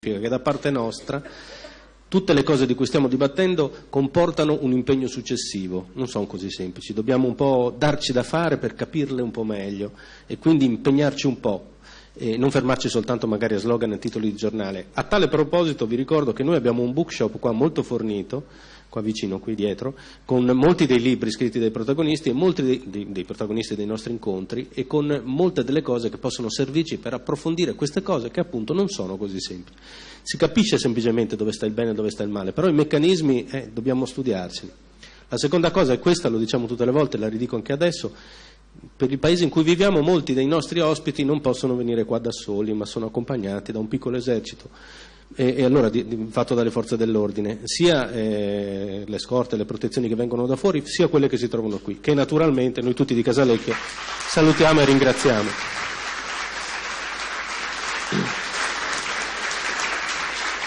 che da parte nostra tutte le cose di cui stiamo dibattendo comportano un impegno successivo, non sono così semplici, dobbiamo un po' darci da fare per capirle un po' meglio e quindi impegnarci un po' e non fermarci soltanto magari a slogan e titoli di giornale. A tale proposito vi ricordo che noi abbiamo un bookshop qua molto fornito qua vicino, qui dietro, con molti dei libri scritti dai protagonisti e molti dei, dei, protagonisti dei nostri incontri e con molte delle cose che possono servirci per approfondire queste cose che appunto non sono così semplici. Si capisce semplicemente dove sta il bene e dove sta il male, però i meccanismi eh, dobbiamo studiarci. La seconda cosa è questa, lo diciamo tutte le volte, la ridico anche adesso, per il paese in cui viviamo molti dei nostri ospiti non possono venire qua da soli, ma sono accompagnati da un piccolo esercito e, e allora di, di, fatto dalle forze dell'ordine, sia eh, le scorte, le protezioni che vengono da fuori, sia quelle che si trovano qui, che naturalmente noi tutti di Casalecchio salutiamo e ringraziamo.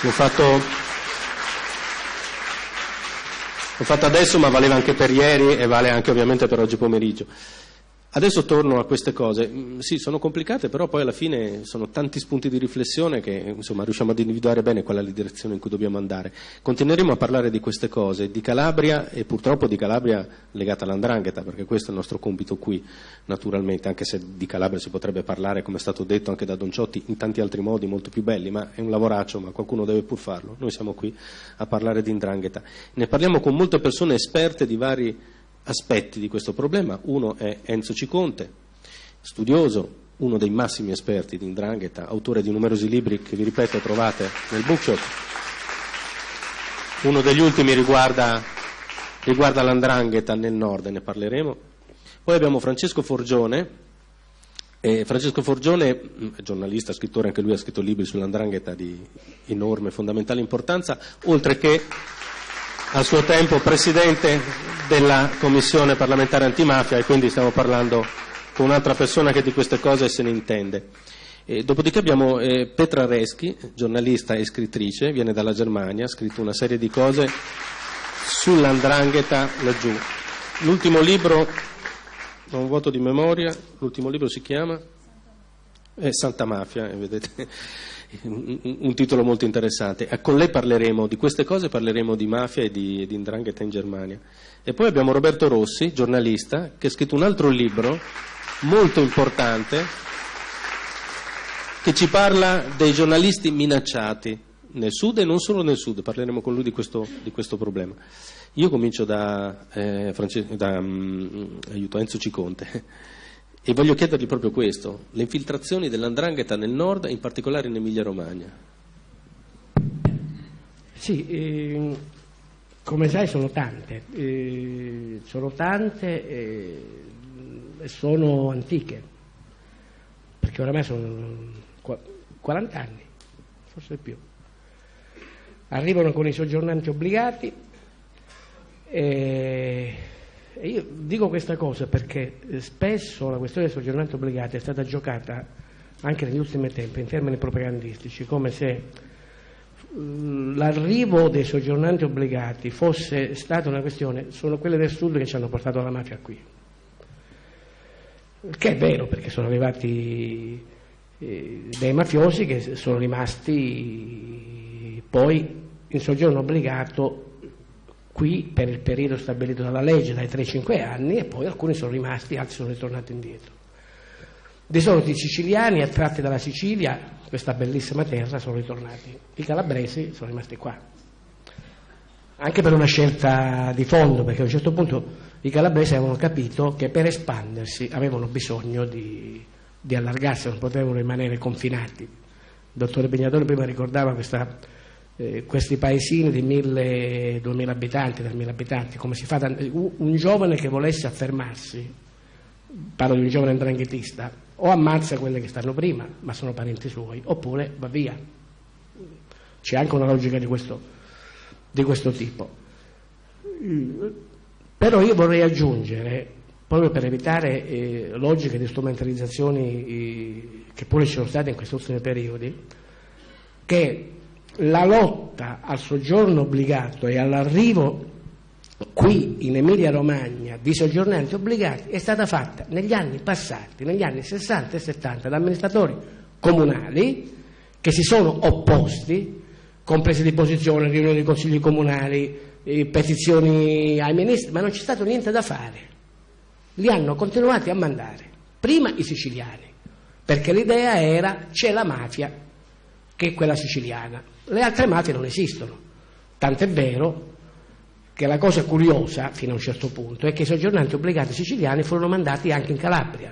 L'ho fatto, l'ho fatto adesso, ma valeva anche per ieri e vale anche ovviamente per oggi pomeriggio. Adesso torno a queste cose, mm, sì sono complicate però poi alla fine sono tanti spunti di riflessione che insomma, riusciamo ad individuare bene qual è la direzione in cui dobbiamo andare. Continueremo a parlare di queste cose, di Calabria e purtroppo di Calabria legata all'andrangheta perché questo è il nostro compito qui naturalmente, anche se di Calabria si potrebbe parlare come è stato detto anche da Don Ciotti in tanti altri modi molto più belli, ma è un lavoraccio, ma qualcuno deve pur farlo. Noi siamo qui a parlare di indrangheta. Ne parliamo con molte persone esperte di vari aspetti di questo problema. Uno è Enzo Ciconte, studioso, uno dei massimi esperti di Indrangheta, autore di numerosi libri che vi ripeto trovate nel bookshop. Uno degli ultimi riguarda, riguarda l'Andrangheta nel nord, ne parleremo. Poi abbiamo Francesco Forgione, eh, Francesco Forgione, mm, giornalista, scrittore, anche lui ha scritto libri sull'Andrangheta di enorme fondamentale importanza, oltre che a suo tempo presidente della Commissione parlamentare antimafia e quindi stiamo parlando con un'altra persona che di queste cose se ne intende. E dopodiché abbiamo eh, Petra Reschi, giornalista e scrittrice, viene dalla Germania, ha scritto una serie di cose sull'andrangheta laggiù. L'ultimo libro, ho un vuoto di memoria, l'ultimo libro si chiama eh, Santa Mafia, eh, vedete un, titolo molto interessante. Eh, con lei parleremo di queste cose, parleremo di mafia e di, di indrangheta in Germania. E poi abbiamo Roberto Rossi, giornalista, che ha scritto un altro libro molto importante che ci parla dei giornalisti minacciati nel sud e non solo nel sud, parleremo con lui di questo, di questo problema. Io comincio da, eh, da um, aiuto, Enzo Ciconte. E voglio chiedergli proprio questo, le infiltrazioni dell'andrangheta nel nord, in particolare in Emilia-Romagna. Sì, eh, come sai sono tante, eh, sono tante eh, e sono antiche, perché oramai sono 40 anni, forse più. Arrivano con i soggiornanti obbligati e e io dico questa cosa perché eh, spesso la questione del soggiornamento obbligato è stata giocata anche negli ultimi tempi in termini propagandistici, come se mm, l'arrivo dei soggiornanti obbligati fosse stata una questione, sono quelle del sud che ci hanno portato la mafia qui. Che è vero perché sono arrivati eh, dei mafiosi che sono rimasti poi in soggiorno obbligato qui per il periodo stabilito dalla legge, dai 3-5 anni, e poi alcuni sono rimasti, altri sono ritornati indietro. Dei soliti siciliani attratti dalla Sicilia, questa bellissima terra, sono ritornati. I calabresi sono rimasti qua. Anche per una scelta di fondo, perché a un certo punto i calabresi avevano capito che per espandersi avevano bisogno di, di allargarsi, non potevano rimanere confinati. Il dottore Pignatore prima ricordava questa eh, questi paesini di 1000-2000 abitanti, 3000 abitanti, come si fa da, un giovane che volesse affermarsi, parlo di un giovane andranghetista, o ammazza quelle che stanno prima, ma sono parenti suoi, oppure va via. C'è anche una logica di questo, di questo tipo. Però io vorrei aggiungere, proprio per evitare eh, logiche di strumentalizzazioni eh, che pure ci sono state in questi ultimi periodi, che la lotta al soggiorno obbligato e all'arrivo qui in Emilia Romagna di soggiornanti obbligati è stata fatta negli anni passati, negli anni 60 e 70, da amministratori comunali che si sono opposti, con prese di posizione, riunioni dei consigli comunali, eh, petizioni ai ministri, ma non c'è stato niente da fare. Li hanno continuati a mandare, prima i siciliani, perché l'idea era c'è la mafia che è quella siciliana, le altre mafie non esistono, tant'è vero che la cosa curiosa, fino a un certo punto, è che i soggiornanti obbligati siciliani furono mandati anche in Calabria.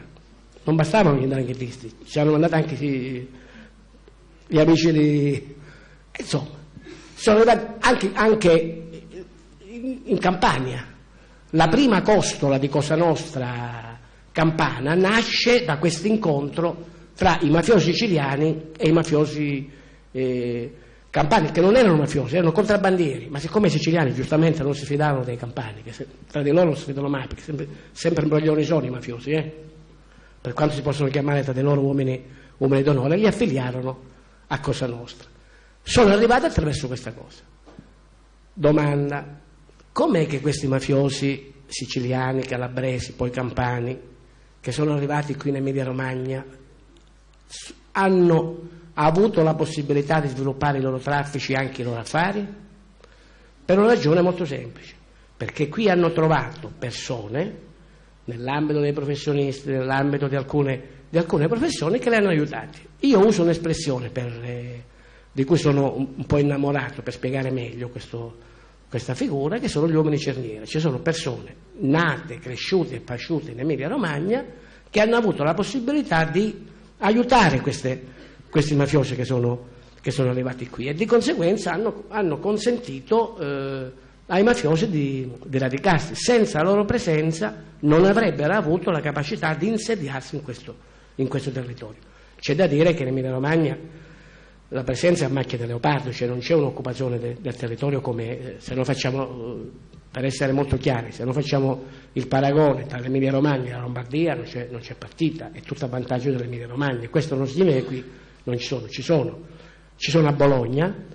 Non bastavano gli ndranghetisti, ci hanno mandato anche gli amici di... Insomma, sono arrivati anche, anche in Campania. La prima costola di Cosa Nostra Campana nasce da questo incontro tra i mafiosi siciliani e i mafiosi eh, campani che non erano mafiosi, erano contrabbandieri, ma siccome i siciliani giustamente non si fidavano dei campani, che se, tra di loro non si fidano mai, perché sempre, sempre imbroglioni sono i mafiosi, eh? per quanto si possono chiamare tra di loro uomini, uomini d'onore, li affiliarono a Cosa Nostra. Sono arrivati attraverso questa cosa. Domanda, com'è che questi mafiosi siciliani, calabresi, poi campani, che sono arrivati qui in Emilia Romagna, hanno ha avuto la possibilità di sviluppare i loro traffici e anche i loro affari? Per una ragione molto semplice, perché qui hanno trovato persone, nell'ambito dei professionisti, nell'ambito di alcune, di alcune professioni, che le hanno aiutati. Io uso un'espressione per, eh, di cui sono un, un, po' innamorato per spiegare meglio questo, questa figura, che sono gli uomini cernieri. Ci sono persone nate, cresciute e pasciute in Emilia Romagna che hanno avuto la possibilità di aiutare queste questi mafiosi che sono, che sono arrivati qui e di conseguenza hanno, hanno consentito eh, ai mafiosi di, di, radicarsi. Senza la loro presenza non avrebbero avuto la capacità di insediarsi in questo, in questo territorio. C'è da dire che in Emilia Romagna la presenza è a macchia di leopardo, cioè non c'è un'occupazione de, del territorio come eh, se lo facciamo, eh, per essere molto chiari, se non facciamo il paragone tra l'Emilia Romagna e la Lombardia non c'è, partita, è tutto a vantaggio dell'Emilia Romagna. Questo non significa qui non ci sono, ci sono. Ci sono a Bologna,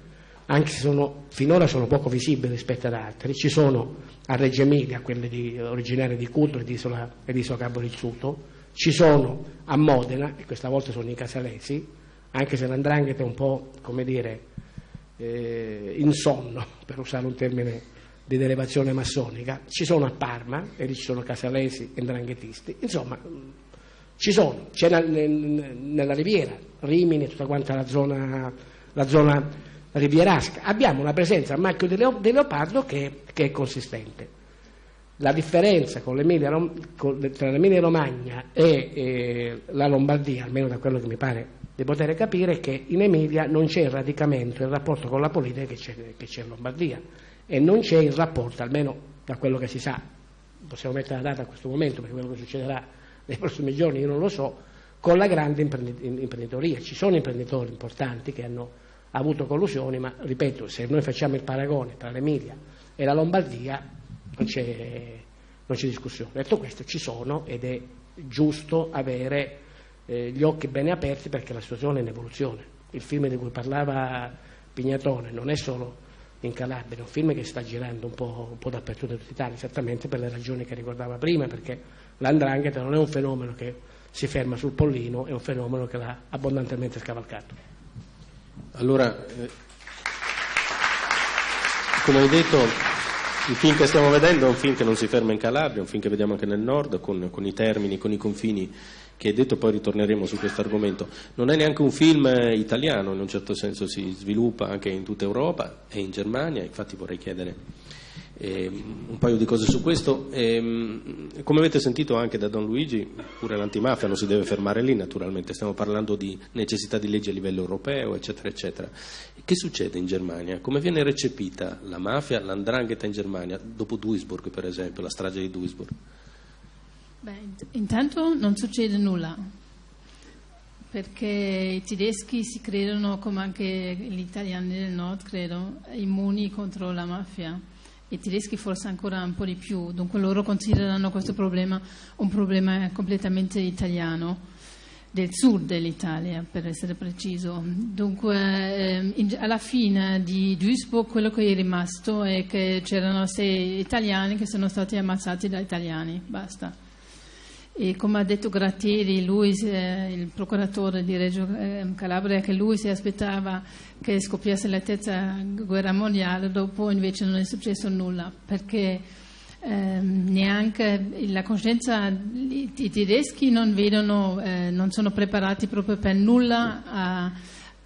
anche se sono, finora sono poco visibili rispetto ad altri, ci sono a Reggio Emilia, quelle di, originarie di Cudro e di Isola, e di Isola ci sono a Modena, e questa volta sono i casalesi, anche se l'andrangheta è un po', come dire, eh, insonno, per usare un termine di derivazione massonica, ci sono a Parma, e lì ci sono casalesi e ndranghetisti, insomma ci sono, c'è nella Riviera, Rimini, tutta quanta la zona, la zona rivierasca. Abbiamo una presenza a macchio di, leo, di leopardo che, che, è consistente. La differenza l'Emilia, con, tra l'Emilia Romagna e eh, la Lombardia, almeno da quello che mi pare di poter capire, è che in Emilia non c'è il radicamento, il rapporto con la politica che c'è, che c'è in Lombardia e non c'è il rapporto, almeno da quello che si sa, possiamo mettere la data a questo momento perché quello che succederà nei prossimi giorni, io non lo so, con la grande imprenditoria. Ci sono imprenditori importanti che hanno avuto collusioni, ma ripeto, se noi facciamo il paragone tra l'Emilia e la Lombardia non c'è, discussione. Detto questo, ci sono ed è giusto avere eh, gli occhi bene aperti perché la situazione è in evoluzione. Il film di cui parlava Pignatone non è solo in Calabria, è un film che sta girando un po', un po dappertutto in tutta Italia, esattamente per le ragioni che ricordava prima, perché l'andrangheta non è un fenomeno che si ferma sul pollino, è un fenomeno che l'ha abbondantemente scavalcato. Allora, eh, come hai detto, il film che stiamo vedendo è un film che non si ferma in Calabria, è un film che vediamo anche nel nord, con, con i termini, con i confini che hai detto, poi ritorneremo su questo argomento. Non è neanche un film eh, italiano, in un certo senso si sviluppa anche in tutta Europa e in Germania, infatti vorrei chiedere eh, un paio di cose su questo. Eh, come avete sentito anche da Don Luigi, pure l'antimafia non si deve fermare lì, naturalmente, stiamo parlando di necessità di leggi a livello europeo, eccetera, eccetera. Che succede in Germania? Come viene recepita la mafia, l'andrangheta in Germania, dopo Duisburg, per esempio, la strage di Duisburg? Beh, intanto non succede nulla, perché i tedeschi si credono, come anche gli italiani del nord, credo, immuni contro la mafia i tedeschi forse ancora un po' di più, dunque loro considerano questo problema un problema completamente italiano, del sud dell'Italia per essere preciso. Dunque ehm, in, alla fine di Duisburg quello che è rimasto è che c'erano sei italiani che sono stati ammazzati da italiani, basta. E come ha detto Grattieri, lui, il procuratore di Reggio eh, Calabria, che lui si aspettava che scoppiasse la terza guerra mondiale, dopo invece non è successo nulla, perché eh, neanche la coscienza, i, i tedeschi non, vedono, eh, non sono preparati proprio per nulla a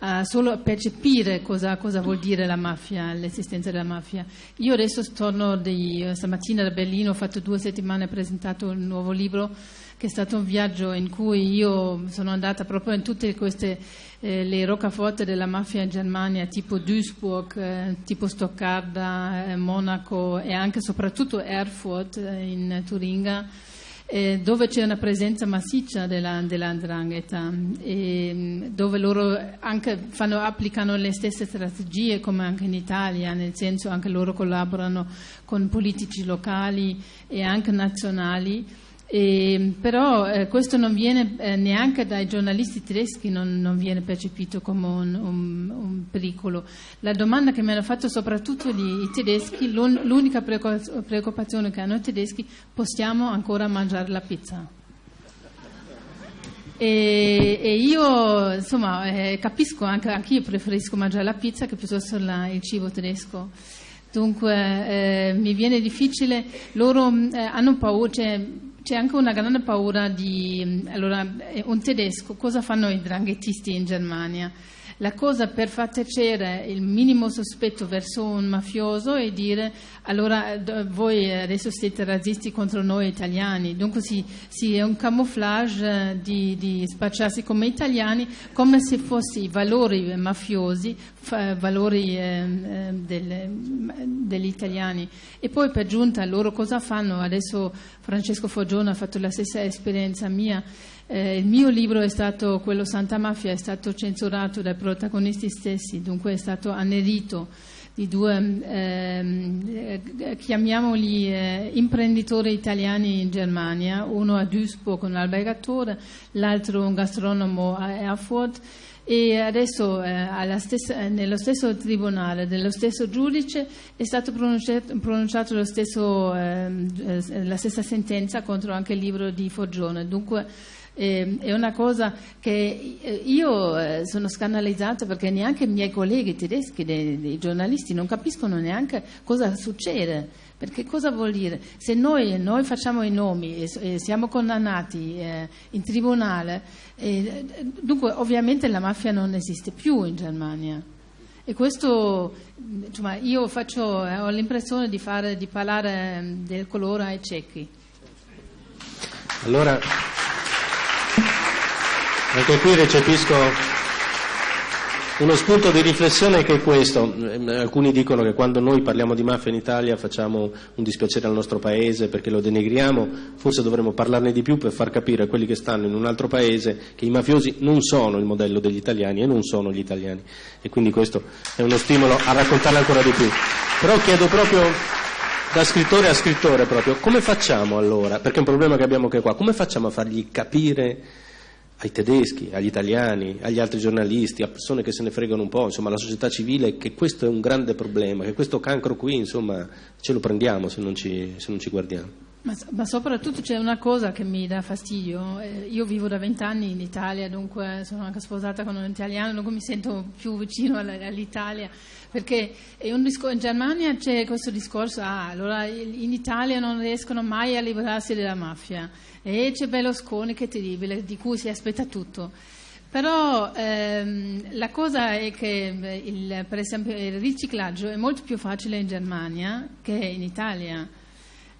a solo percepire cosa, cosa, vuol dire la mafia, l'esistenza della mafia. Io adesso torno di, eh, stamattina da Berlino, ho fatto due settimane, ho presentato un nuovo libro che è stato un viaggio in cui io sono andata proprio in tutte queste eh, le roccaforte della mafia in Germania, tipo Duisburg, eh, tipo Stoccarda, eh, Monaco e anche soprattutto Erfurt eh, in Turinga eh, dove c'è una presenza massiccia della, e, dove loro fanno, applicano le stesse strategie come anche in Italia, nel senso anche loro collaborano con politici locali e anche nazionali e, però eh, questo non viene eh, neanche dai giornalisti tedeschi non, non viene percepito come un, un, un, pericolo. La domanda che mi hanno fatto soprattutto gli, i tedeschi, l'unica preoccupazione che hanno i tedeschi, possiamo ancora mangiare la pizza? E, e io insomma eh, capisco anche, anche io preferisco mangiare la pizza che piuttosto la, il cibo tedesco. Dunque eh, mi viene difficile, loro eh, hanno paura, cioè, c'è anche una grande paura di... Allora, eh, un tedesco, cosa fanno i dranghettisti in Germania? La cosa per far tacere il minimo sospetto verso un mafioso è dire allora voi adesso siete razzisti contro noi italiani, dunque sì, sì è un camouflage eh, di, di, spacciarsi come italiani come se fossi valori mafiosi, valori eh, eh del, degli italiani. E poi per giunta loro cosa fanno? Adesso Francesco Foggione ha fatto la stessa esperienza mia. Eh, il mio libro è stato, quello Santa Mafia, è stato censurato dai protagonisti stessi, dunque è stato annerito di due, eh, chiamiamoli eh, imprenditori italiani in Germania, uno a Duisburg, un albergatore, l'altro un gastronomo a Erfurt e adesso eh, stessa, nello stesso tribunale, dello stesso giudice, è stata pronunciato stesso, eh, la stessa sentenza contro anche il libro di Foggione. Dunque, eh, è una cosa che eh, io eh, sono scandalizzata perché neanche i miei colleghi tedeschi, dei, dei giornalisti, non capiscono neanche cosa succede. Perché cosa vuol dire? Se noi, noi facciamo i nomi e, e siamo condannati eh, in tribunale, eh, dunque ovviamente la mafia non esiste più in Germania. E questo, insomma, io faccio, eh, ho l'impressione di, fare, di parlare del colore ai ciechi. Allora, anche qui recepisco uno spunto di riflessione che è questo. Alcuni dicono che quando noi parliamo di mafia in Italia facciamo un dispiacere al nostro paese perché lo denegriamo, forse dovremmo parlarne di più per far capire a quelli che stanno in un altro paese che i mafiosi non sono il modello degli italiani e non sono gli italiani. E quindi questo è uno stimolo a raccontarne ancora di più. Però chiedo proprio da scrittore a scrittore proprio, come facciamo allora? Perché è un problema che abbiamo anche qua, come facciamo a fargli capire ai tedeschi, agli italiani, agli altri giornalisti, a persone che se ne fregano un po', insomma, alla società civile, che questo è un grande problema, che questo cancro qui, insomma, ce lo prendiamo se non ci, se non ci guardiamo. Ma, ma, soprattutto c'è una cosa che mi dà fastidio. Eh, io vivo da vent'anni in Italia, dunque sono anche sposata con un italiano, dunque mi sento più vicino all'Italia. Perché discor- in Germania c'è questo discorso, ah, allora in Italia non riescono mai a liberarsi della mafia. E c'è Berlusconi che è terribile, di cui si aspetta tutto. Però ehm, la cosa è che eh, il, per esempio il riciclaggio è molto più facile in Germania che in Italia.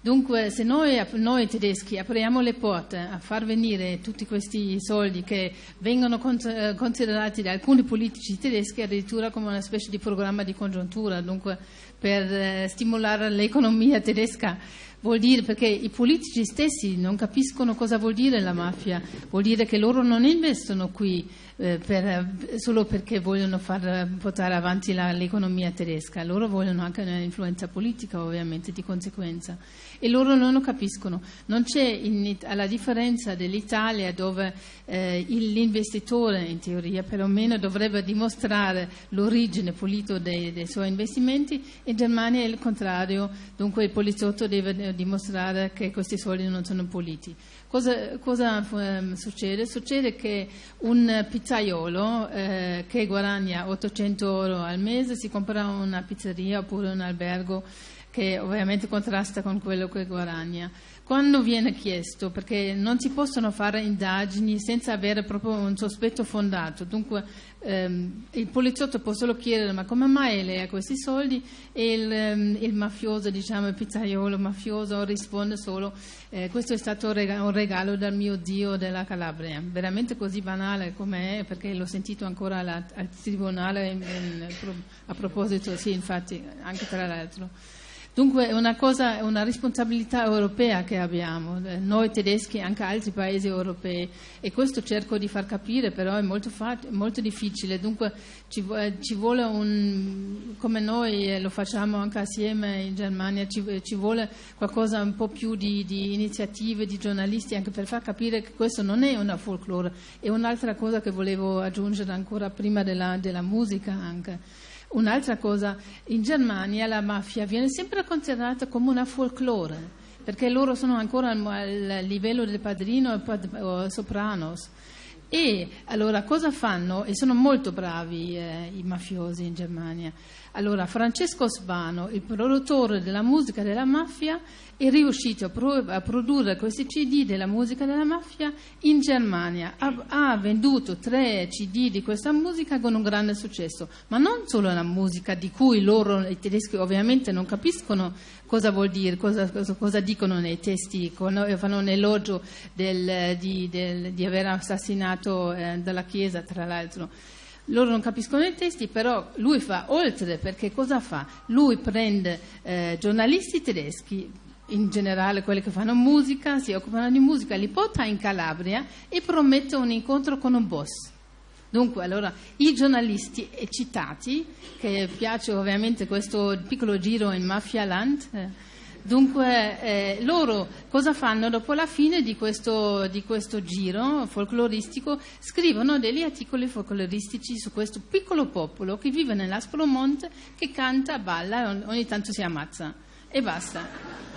Dunque, se noi, noi, tedeschi apriamo le porte a far venire tutti questi soldi che vengono eh, considerati da alcuni politici tedeschi addirittura come una specie di programma di congiuntura, dunque per eh, stimolare l'economia tedesca, vuol dire perché i politici stessi non capiscono cosa vuol dire la mafia, vuol dire che loro non investono qui eh, per, solo perché vogliono far portare avanti la, l'economia tedesca, loro vogliono anche un'influenza politica ovviamente di conseguenza e loro non lo capiscono. Non c'è in, alla differenza dell'Italia dove eh, l'investitore in teoria perlomeno dovrebbe dimostrare l'origine pulito dei, dei, suoi investimenti, in Germania è il contrario, dunque il poliziotto deve dimostrare che questi soldi non sono puliti. Cosa, cosa um, succede? Succede che un pizzaiolo eh, che guadagna 800 euro al mese si compra una pizzeria oppure un albergo che ovviamente contrasta con quello che guadagna. Quando viene chiesto, perché non si possono fare indagini senza avere proprio un sospetto fondato, dunque ehm, il poliziotto può solo chiedere ma come mai lei ha questi soldi? E il, ehm, il mafioso, diciamo il pizzaiolo mafioso risponde solo eh, questo è stato un regalo dal mio zio della Calabria, veramente così banale come è perché l'ho sentito ancora alla, al tribunale in, in, a proposito, sì infatti anche tra l'altro. Dunque è una, cosa, una responsabilità europea che abbiamo, eh, noi tedeschi e anche altri paesi europei. E questo cerco di far capire, però è molto, molto difficile, dunque ci, ci, vuole un, come noi eh, lo facciamo anche assieme in Germania, ci, ci vuole qualcosa un po' più di, di, iniziative di giornalisti anche per far capire che questo non è una folklore, è un'altra cosa che volevo aggiungere ancora prima della, della musica anche. Un'altra cosa, in Germania la mafia viene sempre considerata come una folklore, perché loro sono ancora al livello del padrino o sopranos. E allora cosa fanno? E sono molto bravi eh, i mafiosi in Germania. Allora, Francesco Sbano, il produttore della musica della mafia, è riuscito a, pro- a, produrre questi CD della musica della mafia in Germania. Ha, ha, venduto tre CD di questa musica con un grande successo, ma non solo la musica di cui loro, i tedeschi, ovviamente non capiscono cosa vuol dire, cosa, cosa, cosa dicono nei testi, fanno un elogio del, di, del, di, aver assassinato eh, dalla Chiesa, tra l'altro loro non capiscono i testi, però lui fa oltre, perché cosa fa? Lui prende eh, giornalisti tedeschi, in generale quelli che fanno musica, si occupano di musica, li porta in Calabria e promette un incontro con un boss. Dunque, allora, i giornalisti citati, che piace ovviamente questo piccolo giro in Mafia Land, eh, Dunque, eh, loro cosa fanno dopo la fine di questo, di questo, giro folcloristico? Scrivono degli articoli folcloristici su questo piccolo popolo che vive nell'Aspromonte, che canta, balla e ogni tanto si ammazza. E basta.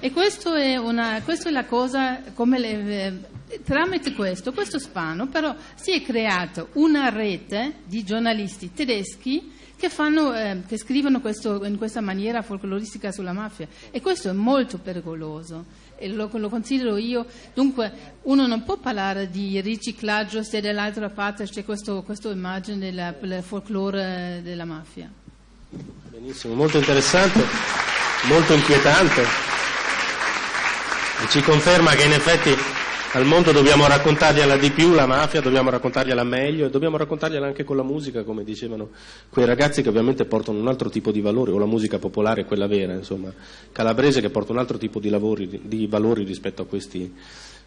E questo è, una, questa è la cosa, le, eh, tramite questo, questo spano, però si è creata una rete di giornalisti tedeschi che, fanno, eh, che scrivono questo, in questa maniera folcloristica sulla mafia e questo è molto pericoloso e lo, lo, considero io. Dunque uno non può parlare di riciclaggio se dall'altra parte c'è questa immagine del folklore della mafia. Benissimo, molto interessante, molto inquietante e ci conferma che in effetti al mondo dobbiamo raccontargliela di più la mafia, dobbiamo raccontargliela meglio e dobbiamo raccontargliela anche con la musica, come dicevano quei ragazzi che ovviamente portano un altro tipo di valori, o la musica popolare, quella vera, insomma, calabrese che porta un altro tipo di, lavori, di valori rispetto a questi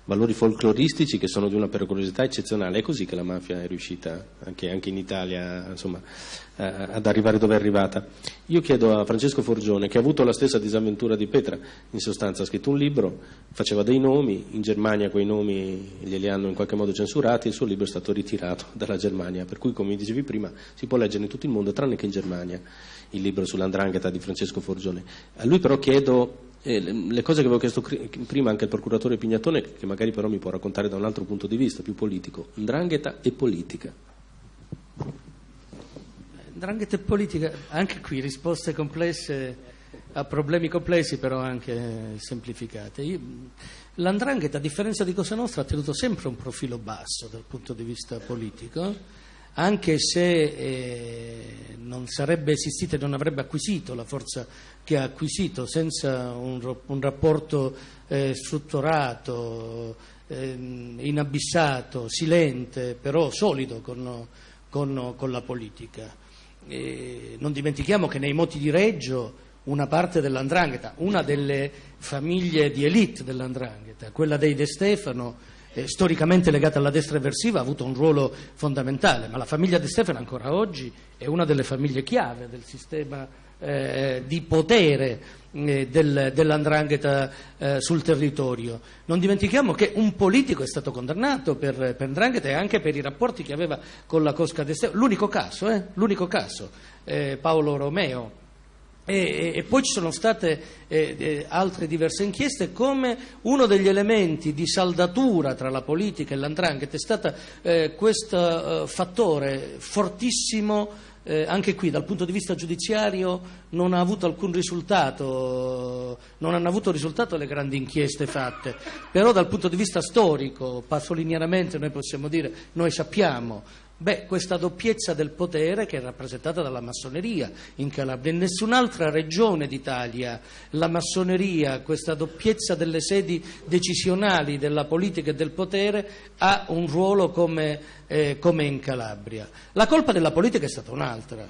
valori folcloristici che sono di una pericolosità eccezionale. È così che la mafia è riuscita anche, anche in Italia insomma, eh, ad arrivare dove è arrivata. Io chiedo a Francesco Forgione, che ha avuto la stessa disavventura di Petra, in sostanza ha scritto un libro, faceva dei nomi, in Germania quei nomi glieli hanno in qualche modo censurati il suo libro è stato ritirato dalla Germania, per cui come dicevi prima si può leggere in tutto il mondo tranne che in Germania il libro sull'andrangheta di Francesco Forgione. A lui però chiedo eh, le cose che avevo chiesto prima anche al procuratore Pignatone, che magari però mi può raccontare da un altro punto di vista, più politico, Ndrangheta e politica. Ndrangheta e politica, anche qui risposte complesse a problemi complessi però anche semplificate. L'andrangheta, a differenza di Cosa Nostra, ha tenuto sempre un profilo basso dal punto di vista politico anche se eh, non sarebbe esistito e non avrebbe acquisito la forza che ha acquisito senza un, un rapporto eh, strutturato, eh, inabissato, silente, però solido con, con, con la politica. non dimentichiamo che nei moti di Reggio una parte dell'andrangheta, una delle famiglie di elite dell'andrangheta, quella dei De Stefano, eh, storicamente legata alla destra eversiva, ha avuto un ruolo fondamentale, ma la famiglia De Stefano ancora oggi è una delle famiglie chiave del sistema eh, di potere eh, del, dell'andrangheta eh, sul territorio. Non dimentichiamo che un politico è stato condannato per, per e anche per i rapporti che aveva con la Cosca De Stefano. L'unico caso, eh, l'unico caso eh, Paolo Romeo E, e, poi ci sono state eh, eh, altre diverse inchieste come uno degli elementi di saldatura tra la politica e l'andrangheta è stato eh, questo eh, fattore fortissimo eh, anche qui dal punto di vista giudiziario non ha avuto alcun risultato, non hanno avuto risultato le grandi inchieste fatte, però dal punto di vista storico, passolinianamente noi possiamo dire, noi sappiamo Beh, questa doppiezza del potere che è rappresentata dalla massoneria in Calabria. In nessun'altra regione d'Italia la massoneria, questa doppiezza delle sedi decisionali della politica e del potere ha un ruolo come, eh, come in Calabria. La colpa della politica è stata un'altra,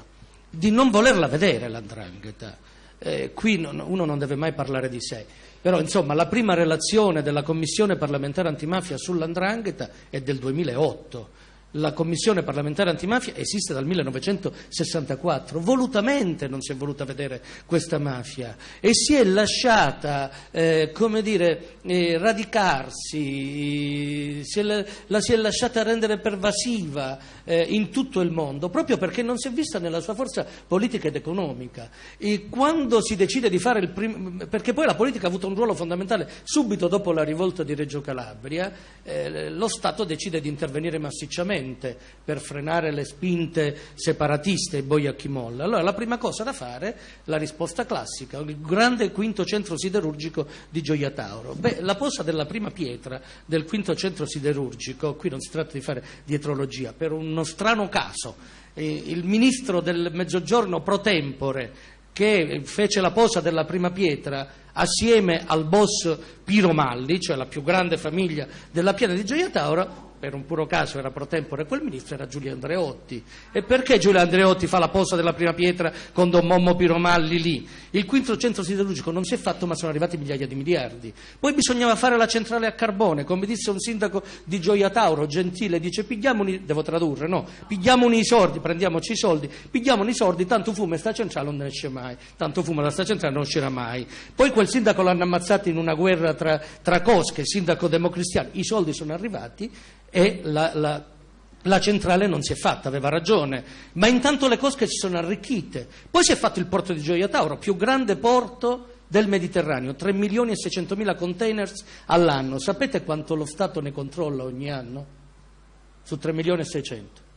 di non volerla vedere l'andrangheta. Eh, qui non, uno non deve mai parlare di sé. Però insomma la prima relazione della Commissione parlamentare antimafia sull'andrangheta è del 2008 la Commissione parlamentare antimafia esiste dal 1964, volutamente non si è voluta vedere questa mafia e si è lasciata, eh, dire, eh, radicarsi, si è, la si è lasciata rendere pervasiva eh, in tutto il mondo, proprio perché non si è vista nella sua forza politica ed economica. E quando si decide di fare il primo, perché poi la politica ha avuto un ruolo fondamentale, subito dopo la rivolta di Reggio Calabria, eh, lo Stato decide di intervenire massicciamente urgente per frenare le spinte separatiste e boi a chi molla. Allora la prima cosa da fare, la risposta classica, il grande quinto centro siderurgico di Gioia Tauro. Beh, la posa della prima pietra del quinto centro siderurgico, qui non si tratta di fare dietrologia, per uno strano caso, eh, il ministro del Mezzogiorno pro tempore che fece la posa della prima pietra assieme al boss Piro Malli, cioè la più grande famiglia della piana di Gioia Tauro, per un puro caso era pro tempore quel ministro, era Giulio Andreotti. E perché Giulio Andreotti fa la posa della prima pietra con Don Mommo Piromalli lì? Il quinto centro siderurgico non si è fatto, ma sono arrivati migliaia di miliardi. Poi bisognava fare la centrale a carbone, come disse un sindaco di Gioia Tauro, gentile, dice pigliamoli, devo tradurre, no? Pigliamoli i soldi, prendiamoci i soldi, pigliamoli i soldi, tanto fumo e sta centrale non ne esce mai, tanto fumo da sta centrale non uscirà mai. Poi quel sindaco l'hanno ammazzato in una guerra tra, tra cosche, sindaco democristiano, i soldi sono arrivati e la, la, la, centrale non si è fatta, aveva ragione, ma intanto le cosche si sono arricchite. Poi si è fatto il porto di Gioia Tauro, più grande porto del Mediterraneo, 3 milioni e 600 mila containers all'anno. Sapete quanto lo Stato ne controlla ogni anno? Su 3 milioni e 600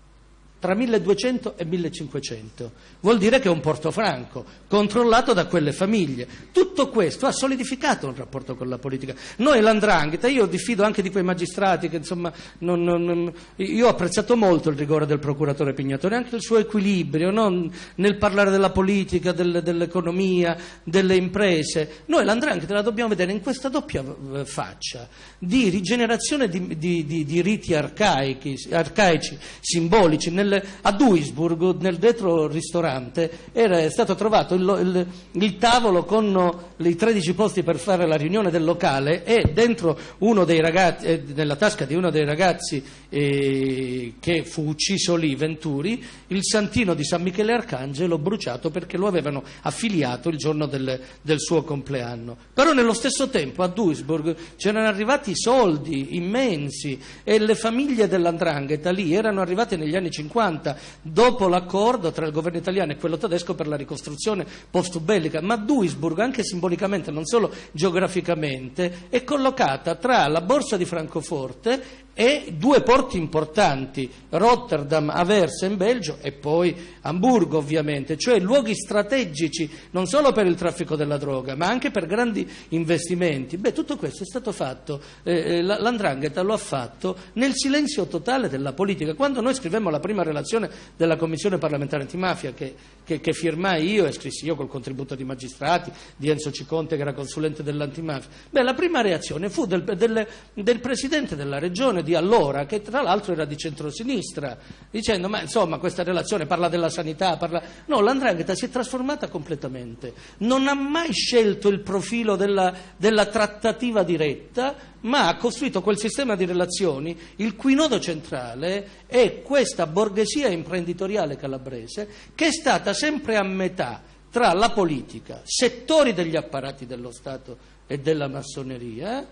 tra 1200 e 1500. Vuol dire che è un porto franco, controllato da quelle famiglie. Tutto questo ha solidificato un rapporto con la politica. Noi l'andrangheta, io diffido anche di quei magistrati che insomma, non, non, io ho apprezzato molto il rigore del procuratore Pignatore, anche il suo equilibrio no? nel parlare della politica, del, dell'economia, delle imprese. Noi l'andrangheta la dobbiamo vedere in questa doppia eh, faccia di rigenerazione di, di, di, di riti arcaici, arcaici simbolici, nelle a Duisburg, nel retro ristorante, era stato trovato il, il, il, tavolo con i 13 posti per fare la riunione del locale e dentro uno dei ragazzi, eh, nella tasca di uno dei ragazzi eh, che fu ucciso lì, Venturi, il santino di San Michele Arcangelo bruciato perché lo avevano affiliato il giorno del, del suo compleanno. Però nello stesso tempo a Duisburg c'erano arrivati soldi immensi e le famiglie dell'andrangheta lì erano arrivate negli anni 50 1950, dopo l'accordo tra il governo italiano e quello tedesco per la ricostruzione post-bellica. Ma Duisburg, anche simbolicamente, non solo geograficamente, è collocata tra la borsa di Francoforte e due porti importanti, Rotterdam, Aversa in Belgio e poi Hamburgo ovviamente, cioè luoghi strategici non solo per il traffico della droga ma anche per grandi investimenti. Beh, tutto questo è stato fatto, eh, eh l'Andrangheta lo ha fatto nel silenzio totale della politica. Quando noi scrivemmo la prima relazione della Commissione parlamentare antimafia che, che, che firmai io e scrissi io col contributo di magistrati, di Enzo Ciconte che era consulente dell'antimafia, beh, la prima reazione fu del, del, del Presidente della Regione di allora, che tra l'altro era di centrosinistra, dicendo ma insomma questa relazione parla della sanità, parla... no, l'andrangheta si è trasformata completamente, non ha mai scelto il profilo della, della trattativa diretta, ma ha costruito quel sistema di relazioni il cui nodo centrale è questa borghesia imprenditoriale calabrese che è stata sempre a metà tra la politica, settori degli apparati dello Stato e della massoneria,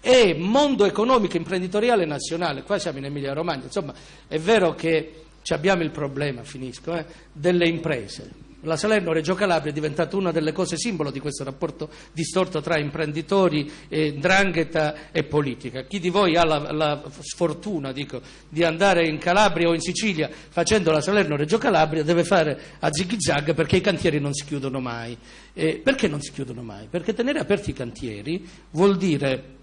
e mondo economico imprenditoriale nazionale, qua siamo in Emilia Romagna, insomma è vero che abbiamo il problema, finisco, eh, delle imprese. la Salerno-Reggio Calabria è diventata una delle cose simbolo di questo rapporto distorto tra imprenditori, eh, drangheta e politica. Chi di voi ha la, la sfortuna dico, di andare in Calabria o in Sicilia facendo la Salerno-Reggio Calabria deve fare a zig-zag perché i cantieri non si chiudono mai. Eh, perché non si chiudono mai? Perché tenere aperti i cantieri vuol dire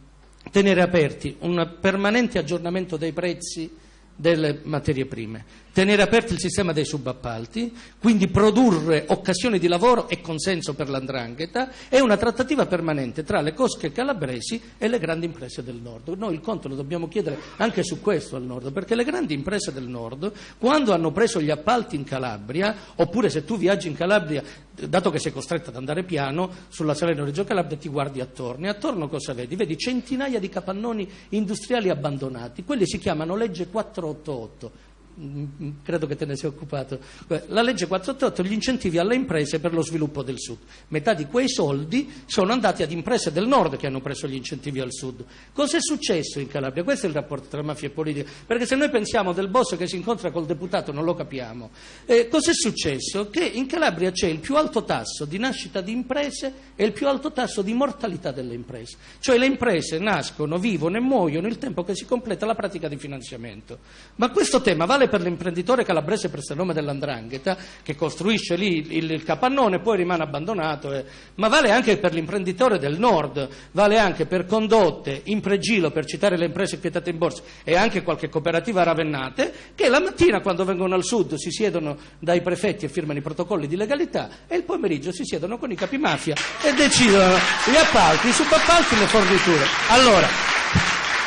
tenere aperti un permanente aggiornamento dei prezzi delle materie prime tenere aperto il sistema dei subappalti, quindi produrre occasioni di lavoro e consenso per l'andrangheta e una trattativa permanente tra le cosche calabresi e le grandi imprese del nord. Noi il conto lo dobbiamo chiedere anche su questo al nord, perché le grandi imprese del nord, quando hanno preso gli appalti in Calabria, oppure se tu viaggi in Calabria, dato che sei costretto ad andare piano, sulla Salerno-Reggio Calabria ti guardi attorno e attorno cosa vedi? Vedi centinaia di capannoni industriali abbandonati, quelli si chiamano legge 488 Mm, credo che te ne sia occupato, la legge 488, gli incentivi alle imprese per lo sviluppo del Sud. Metà di quei soldi sono andati ad imprese del Nord che hanno preso gli incentivi al Sud. Cosa è successo in Calabria? Questo è il rapporto tra mafia e politica, perché se noi pensiamo del boss che si incontra col deputato non lo capiamo. Eh, cosa è successo? Che in Calabria c'è il più alto tasso di nascita di imprese e il più alto tasso di mortalità delle imprese. Cioè le imprese nascono, vivono e muoiono il tempo che si completa la pratica di finanziamento. Ma questo tema vale vale per l'imprenditore calabrese nome dell'Andrangheta che costruisce lì il, il capannone e poi rimane abbandonato, eh. ma vale anche per l'imprenditore del nord, vale anche per condotte, impregilo, per citare le imprese quietate in borsa e anche qualche cooperativa ravennate che la mattina quando vengono al sud si siedono dai prefetti e firmano i protocolli di legalità e il pomeriggio si siedono con i capi mafia e decidono gli appalti, i subappalti, le forniture. Allora,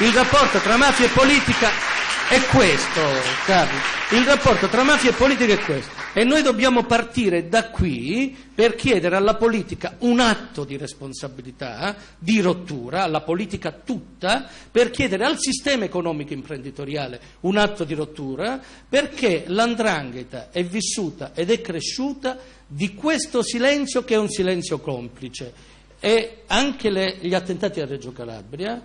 il rapporto tra mafia e politica è questo, Carlo. Il rapporto tra mafia e politica è questo. E noi dobbiamo partire da qui per chiedere alla politica un atto di responsabilità, di rottura, alla politica tutta, per chiedere al sistema economico imprenditoriale un atto di rottura, perché l'andrangheta è vissuta ed è cresciuta di questo silenzio che è un silenzio complice. E anche le, gli attentati a Reggio Calabria,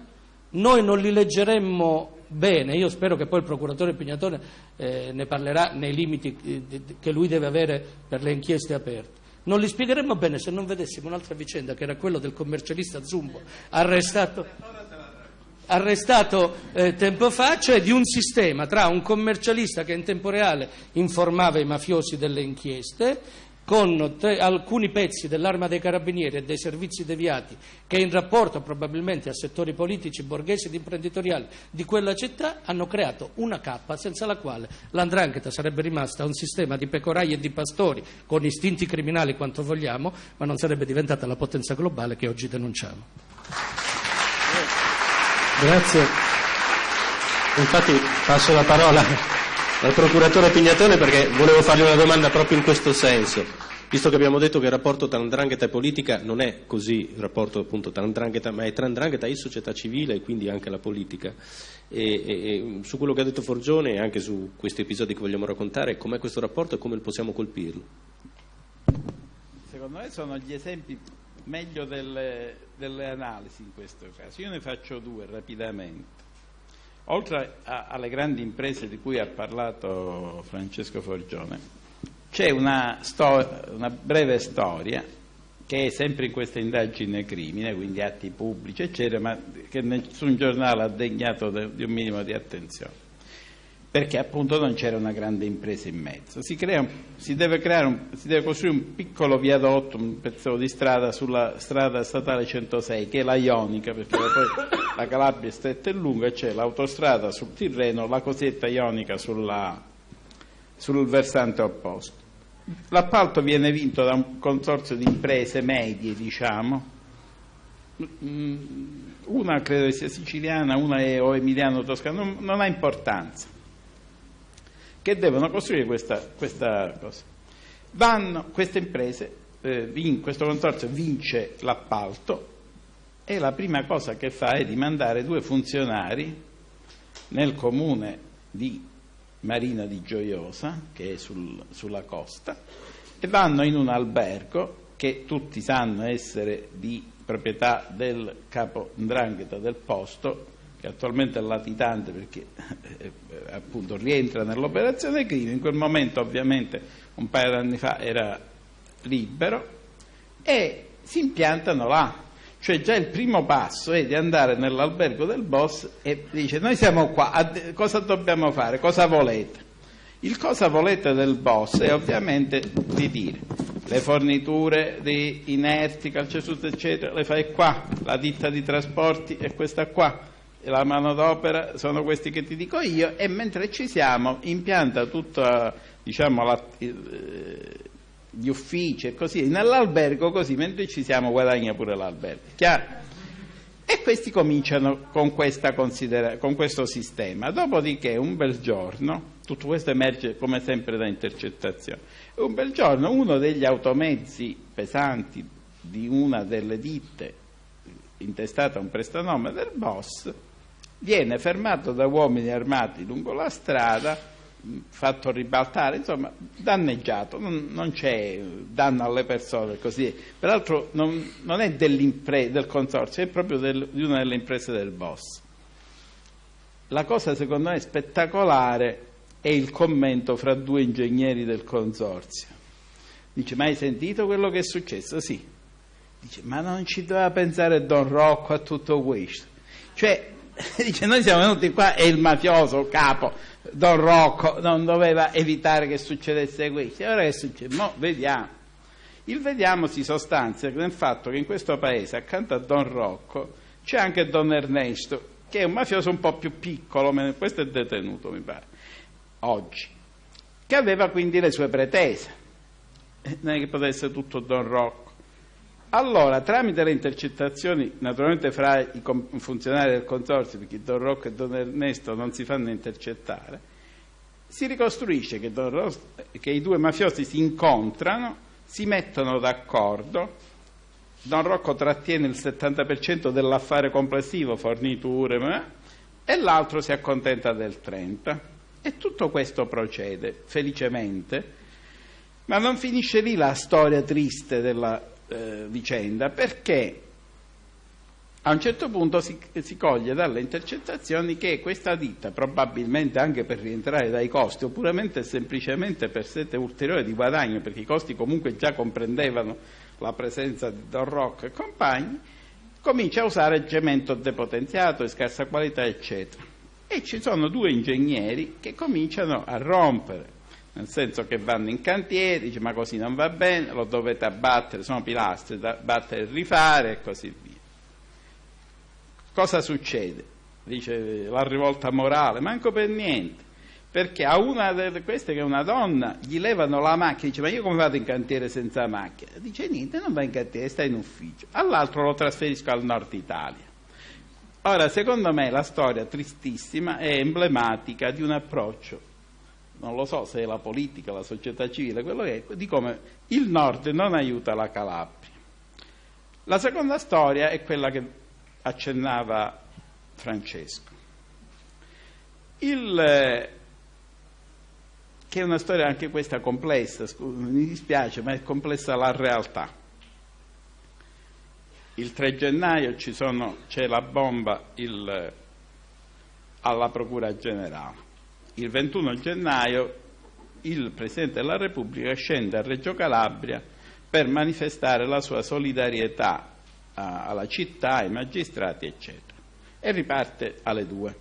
noi non li leggeremmo bene, io spero che poi il procuratore Pignatone eh, ne parlerà nei limiti eh, che lui deve avere per le inchieste aperte. Non li spiegheremmo bene se non vedessimo un'altra vicenda che era quella del commercialista Zumbo arrestato, arrestato eh, tempo fa, cioè di un sistema tra un commercialista che in tempo reale informava i mafiosi delle inchieste con tre, alcuni pezzi dell'arma dei carabinieri e dei servizi deviati che in rapporto probabilmente a settori politici, borghesi ed imprenditoriali di quella città hanno creato una cappa senza la quale l'andrangheta sarebbe rimasta un sistema di pecorai e di pastori con istinti criminali quanto vogliamo, ma non sarebbe diventata la potenza globale che oggi denunciamo. Grazie. Infatti passo la parola al procuratore Pignatone perché volevo fargli una domanda proprio in questo senso. Visto che abbiamo detto che il rapporto tra andrangheta e politica non è così il rapporto appunto tra andrangheta, ma è tra andrangheta e società civile e quindi anche la politica. E, e, e su quello che ha detto Forgione e anche su questi episodi che vogliamo raccontare, com'è questo rapporto e come possiamo colpirlo? Secondo me sono gli esempi meglio delle, delle analisi in questo caso. Io ne faccio due rapidamente. Oltre a, alle grandi imprese di cui ha parlato Francesco Forgione, c'è una, una breve storia che è sempre in questa indagine crimine, quindi atti pubblici, eccetera, ma che nessun giornale ha degnato di un minimo di attenzione perché appunto non c'era una grande impresa in mezzo. Si, un, si, deve, un, si, deve costruire un piccolo viadotto, un pezzo di strada sulla strada statale 106, che è la Ionica, perché poi la Calabria è stretta e lunga, c'è l'autostrada sul Tirreno, la cosiddetta Ionica sulla, sul versante opposto. L'appalto viene vinto da un consorzio di imprese medie, diciamo, mm, una credo sia siciliana, una è o emiliano-toscana, non, non ha importanza che devono costruire questa, questa cosa. Vanno, queste imprese, eh, in questo consorzio vince l'appalto e la prima cosa che fa è di mandare due funzionari nel comune di Marina di Gioiosa, che è sul, sulla costa, e vanno in un albergo che tutti sanno essere di proprietà del capo Ndrangheta del posto, che attualmente è latitante perché eh, eh, appunto rientra nell'operazione crimine, in quel momento ovviamente un paio di anni fa era libero e si impiantano là. Cioè già il primo passo è di andare nell'albergo del boss e dice noi siamo qua, cosa dobbiamo fare, cosa volete? Il cosa volete del boss è ovviamente di dire le forniture di inerti, calcestruzzo eccetera, le fai qua, la ditta di trasporti è questa qua, la manodopera sono questi che ti dico io e mentre ci siamo impianta tutta diciamo, la, eh, gli uffici e così, nell'albergo così, mentre ci siamo guadagna pure l'albergo. Chiaro? E questi cominciano con, con, questo sistema. Dopodiché, un bel giorno, tutto questo emerge come sempre da intercettazione, un bel giorno uno degli automezzi pesanti di una delle ditte intestata a un prestanome del boss viene fermato da uomini armati lungo la strada fatto ribaltare, insomma, danneggiato, non, non, c'è danno alle persone così. Peraltro non, non è del consorzio, è proprio del, di una delle imprese del boss. La cosa secondo me spettacolare è il commento fra due ingegneri del consorzio. Dice, ma hai sentito quello che è successo? Sì. Dice, ma non ci doveva pensare Don Rocco a tutto questo. Cioè, dice, noi siamo venuti qua e il mafioso capo Don Rocco non doveva evitare che succedesse questo. E ora che succede? Mo vediamo. Il vediamo si sostanzia nel fatto che in questo paese, accanto a Don Rocco, c'è anche Don Ernesto, che è un mafioso un po' più piccolo, questo è detenuto, mi pare, oggi, che aveva quindi le sue pretese. Non è che potesse tutto Don Rocco. Allora, tramite le intercettazioni, naturalmente fra i funzionari del consorzio, perché Don Rocco e Don Ernesto non si fanno intercettare, si ricostruisce che, Rocco, che i due mafiosi si incontrano, si mettono d'accordo, Don Rocco trattiene il 70% dell'affare complessivo, forniture, e l'altro si accontenta del 30%. E tutto questo procede felicemente, ma non finisce lì la storia triste della eh, vicenda perché a un certo punto si, si, coglie dalle intercettazioni che questa ditta, probabilmente anche per rientrare dai costi, o puramente semplicemente per sette ulteriori di guadagno, perché i costi comunque già comprendevano la presenza di Don Rock e compagni, comincia a usare cemento depotenziato di scarsa qualità, eccetera. E ci sono due ingegneri che cominciano a rompere nel senso che vanno in cantiere, dice ma così non va bene, lo dovete abbattere, sono pilastri da battere e rifare e così via. Cosa succede? Dice la rivolta morale, manco per niente, perché a una di queste che è una donna gli levano la macchina, dice ma io come vado in cantiere senza macchina? Dice niente, non va in cantiere, sta in ufficio. All'altro lo trasferisco al nord Italia. Ora, secondo me la storia tristissima è emblematica di un approccio non lo so se è la politica, la società civile, quello che è, di come il nord non aiuta la Calabria. La seconda storia è quella che accennava Francesco, il, che è una storia anche questa complessa, mi dispiace, ma è complessa la realtà. Il 3 gennaio sono, c'è la bomba il, alla Procura Generale il 21 gennaio il Presidente della Repubblica scende a Reggio Calabria per manifestare la sua solidarietà alla città, ai magistrati, eccetera. E riparte alle due.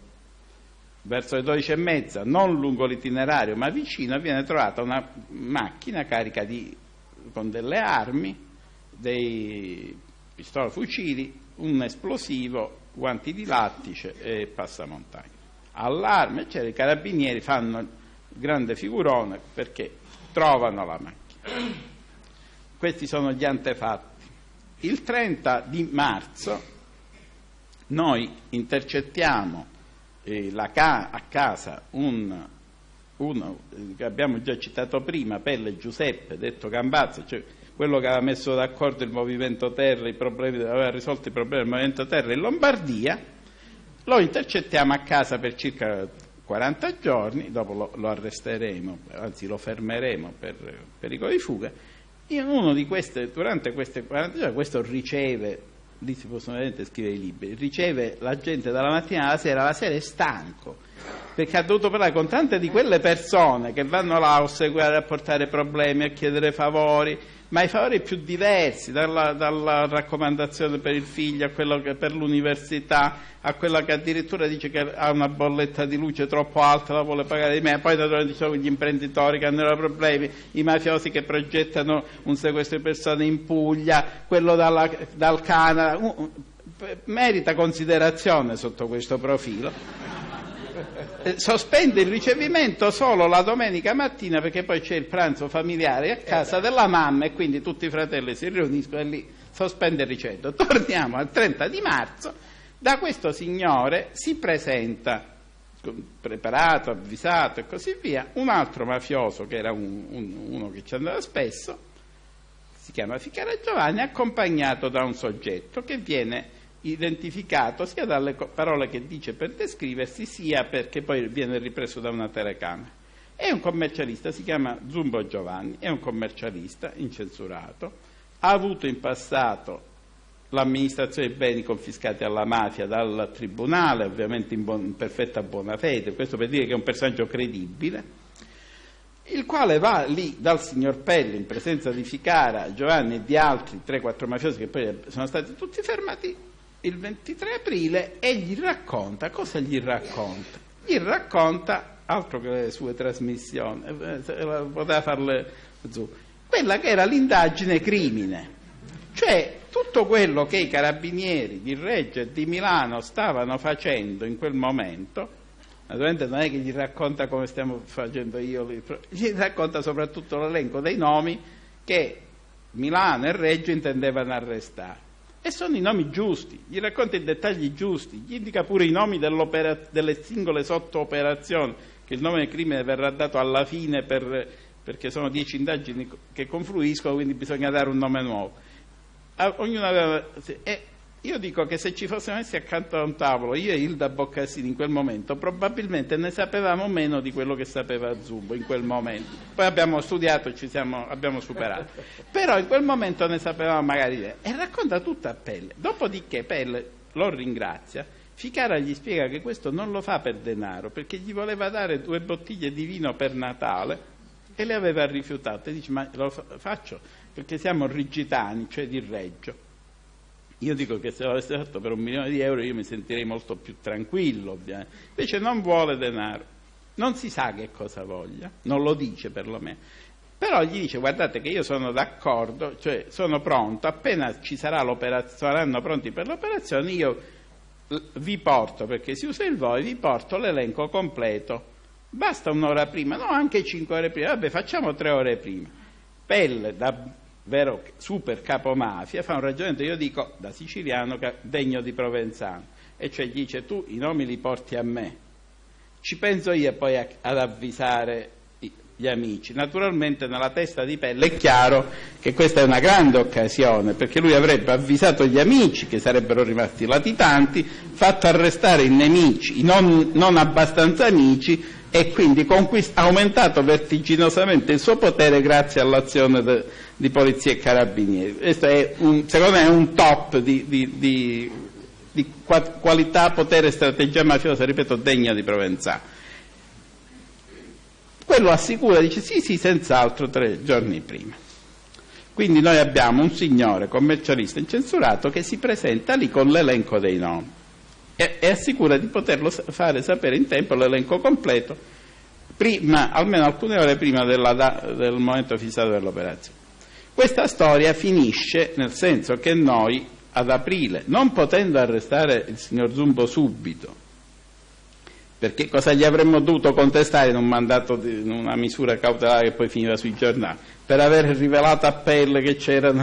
Verso le 12 e mezza, non lungo l'itinerario, ma vicino, viene trovata una macchina carica di, con delle armi, dei pistole fucili, un esplosivo, guanti di lattice e passamontagna allarme, eccetera, i carabinieri fanno grande figurone perché trovano la macchina. Questi sono gli antefatti. Il 30 di marzo noi intercettiamo eh, ca- a casa un, uno che abbiamo già citato prima, Pelle Giuseppe, detto Gambazzo, cioè quello che aveva messo d'accordo il Movimento Terra, aveva risolto i problemi del Movimento Terra in Lombardia, lo intercettiamo a casa per circa 40 giorni, dopo lo, lo arresteremo, anzi lo fermeremo per pericolo di fuga. In uno di queste, durante queste 40 giorni, questo riceve, lì si possono vedere scrivere i libri, riceve la gente dalla mattina alla sera, la sera è stanco, perché ha dovuto parlare con tante di quelle persone che vanno là a osseguire, a portare problemi, a chiedere favori, ma ai favori più diversi, dalla, dalla, raccomandazione per il figlio a quello che per l'università, a quella che addirittura dice che ha una bolletta di luce troppo alta, la vuole pagare di me, poi naturalmente ci sono gli imprenditori che hanno problemi, i mafiosi che progettano un sequestro di persone in Puglia, quello dalla, dal Canada, merita considerazione sotto questo profilo. Eh, sospende il ricevimento solo la domenica mattina perché poi c'è il pranzo familiare a casa della mamma e quindi tutti i fratelli si riuniscono e lì sospende il ricevimento. Torniamo al 30 di marzo, da questo signore si presenta preparato, avvisato e così via, un altro mafioso che era un, un, uno che ci andava spesso, si chiama Ficara Giovanni, accompagnato da un soggetto che viene identificato sia dalle parole che dice per descriversi, sia perché poi viene ripreso da una telecamera. È un commercialista, si chiama Zumbo Giovanni, è un commercialista incensurato, ha avuto in passato l'amministrazione dei beni confiscati alla mafia dal tribunale, ovviamente in, buon, in perfetta buona fede, questo per dire che è un personaggio credibile, il quale va lì dal signor Pelli in presenza di Ficara, Giovanni e di altri 3-4 mafiosi che poi sono stati tutti fermati il 23 aprile e gli racconta, cosa gli racconta? Gli racconta, altro che le sue trasmissioni, eh, poteva farle giù, quella che era l'indagine crimine, cioè tutto quello che i carabinieri di Reggio e di Milano stavano facendo in quel momento, naturalmente non è che gli racconta come stiamo facendo io, gli racconta soprattutto l'elenco dei nomi che Milano e Reggio intendevano arrestare. E sono i nomi giusti, gli racconta i dettagli giusti, gli indica pure i nomi delle singole sotto-operazioni, che il nome del crimine verrà dato alla fine per, perché sono dieci indagini che confluiscono, quindi bisogna dare un nome nuovo. Aveva, e io dico che se ci fossimo messi accanto a un tavolo, io e Hilda Boccasini in quel momento, probabilmente ne sapevamo meno di quello che sapeva Zubo in quel momento. Poi abbiamo studiato e ci siamo, abbiamo superato. Però in quel momento ne sapevamo magari di E racconta tutto a Pelle. Dopodiché Pelle lo ringrazia. Ficara gli spiega che questo non lo fa per denaro, perché gli voleva dare due bottiglie di vino per Natale e le aveva rifiutate. Dice, ma lo faccio perché siamo rigitani, cioè di Reggio io dico che se l'avesse fatto per un milione di euro io mi sentirei molto più tranquillo, ovviamente. Invece non vuole denaro, non si sa che cosa voglia, non lo dice perlomeno. Però gli dice guardate che io sono d'accordo, cioè sono pronto, appena ci saranno pronti per l'operazione io vi porto, perché si usa il voi, vi porto l'elenco completo. Basta un'ora prima, no anche cinque ore prima, vabbè facciamo tre ore prima. Pelle da vero super capomafia, fa un ragionamento, io dico da siciliano degno di provenzano, e cioè dice tu i nomi li porti a me, ci penso io poi a, ad avvisare gli amici. Naturalmente nella testa di Pelle è chiaro che questa è una grande occasione, perché lui avrebbe avvisato gli amici, che sarebbero rimasti latitanti, fatto arrestare i nemici, i non, non abbastanza amici, e quindi conquist- aumentato vertiginosamente il suo potere grazie all'azione de- di polizia e carabinieri. Questo è un, secondo me è un top di, di, di, di qualità, potere e strategia mafiosa, ripeto, degna di Provenzano. Quello assicura, dice sì, sì, senz'altro tre giorni prima. Quindi noi abbiamo un signore commercialista incensurato che si presenta lì con l'elenco dei nomi e, e assicura di poterlo fare sapere in tempo l'elenco completo, prima, almeno alcune ore prima della, del momento fissato dell'operazione. Questa storia finisce nel senso che noi ad aprile, non potendo arrestare il signor Zumbo subito, perché cosa gli avremmo dovuto contestare in un mandato di in una misura cautelare che poi finiva sui giornali? Per aver rivelato a pelle che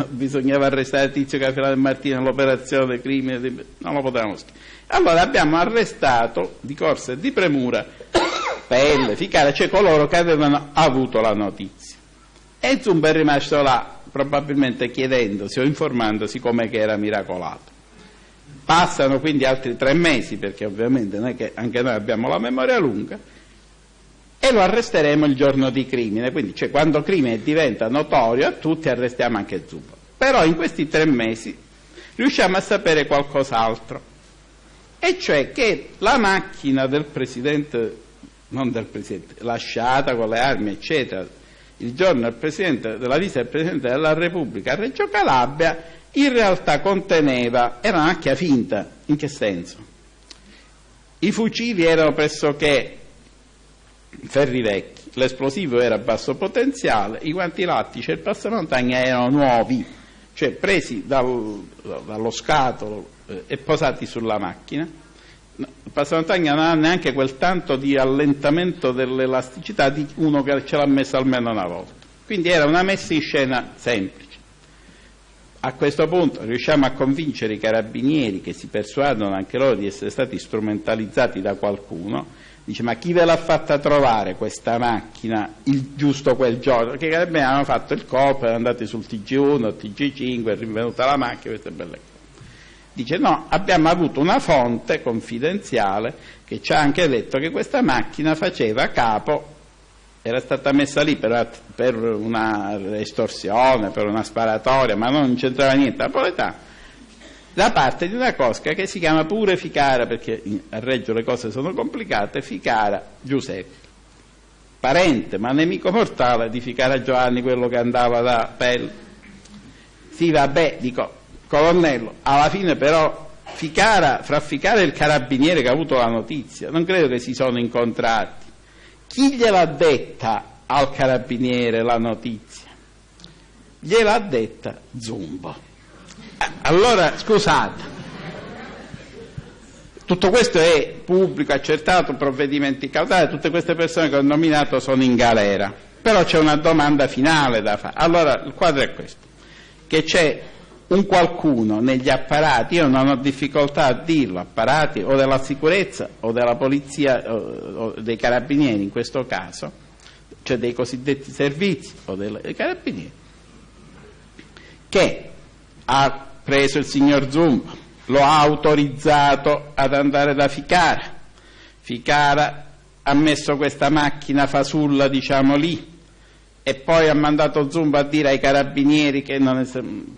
bisognava arrestare Tizio Capilano e Martino nell'operazione crimine, non lo potevamo scrivere. Allora abbiamo arrestato di corsa e di premura Pelle, Ficare, cioè coloro che avevano avuto la notizia. E Zumbo è rimasto là probabilmente chiedendosi o informandosi come che era miracolato. Passano quindi altri tre mesi, perché ovviamente non è che anche noi abbiamo la memoria lunga, e lo arresteremo il giorno di crimine, quindi cioè, quando crimine diventa notorio a tutti arrestiamo anche Zubo. Però in questi tre mesi riusciamo a sapere qualcos'altro, e cioè che la macchina del Presidente, non del Presidente, lasciata con le armi, eccetera, il giorno della visita del Presidente della Repubblica a Reggio Calabria, in realtà conteneva, era una macchia finta, in che senso? I fucili erano pressoché ferri vecchi, l'esplosivo era a basso potenziale, i guanti lattici e il passamontagna erano nuovi, cioè presi dal, dallo scatolo e posati sulla macchina. Il passamontagna non ha neanche quel tanto di allentamento dell'elasticità di uno che ce l'ha messo almeno una volta. Quindi era una messa in scena semplice. A questo punto riusciamo a convincere i carabinieri che si persuadono anche loro di essere stati strumentalizzati da qualcuno Dice, ma chi ve l'ha fatta trovare questa macchina il, giusto quel giorno? Perché abbiamo hanno fatto il COP, erano andati sul TG1, TG5, è rinvenuta la macchina, queste belle cose. Dice, no, abbiamo avuto una fonte confidenziale che ci ha anche detto che questa macchina faceva capo, era stata messa lì per, per una estorsione, per una sparatoria, ma non c'entrava niente napoletano da parte di una cosca che si chiama pure Ficara, perché a Reggio le cose sono complicate, Ficara Giuseppe, parente ma nemico mortale di Ficara Giovanni, quello che andava da Pelle. Sì, vabbè, dico, colonnello, alla fine però Ficara, fra Ficara e il carabiniere che ha avuto la notizia, non credo che si sono incontrati. Chi gliel'ha detta al carabiniere la notizia? Gliel'ha detta Zumbo. Allora, scusate, tutto questo è pubblico, accertato, provvedimenti cautali, tutte queste persone che ho nominato sono in galera, però c'è una domanda finale da fare. Allora, il quadro è questo, che c'è un qualcuno negli apparati, io non ho difficoltà a dirlo, apparati o della sicurezza o della polizia o, o dei carabinieri in questo caso, cioè dei cosiddetti servizi o dei carabinieri, che ha preso il signor Zumba, lo ha autorizzato ad andare da Ficara. Ficara ha messo questa macchina fasulla, diciamo lì, e poi ha mandato Zumba a dire ai carabinieri, che non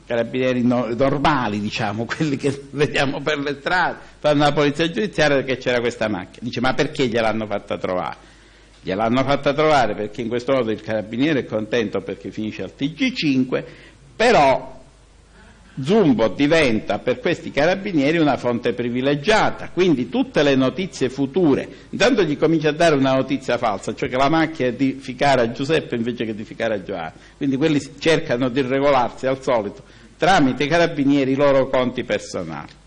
carabinieri no, normali, diciamo, quelli che vediamo per le strade, fanno la polizia giudiziaria che c'era questa macchina. Dice, ma perché gliel'hanno fatta trovare? Gliel'hanno fatta trovare perché in questo modo il carabiniere è contento perché finisce al TG5, però Zumbo diventa per questi carabinieri una fonte privilegiata, quindi tutte le notizie future, intanto gli comincia a dare una notizia falsa, cioè che la macchina è di ficare a Giuseppe invece che di ficare a Giovanni, quindi quelli cercano di regolarsi al solito tramite i carabinieri i loro conti personali.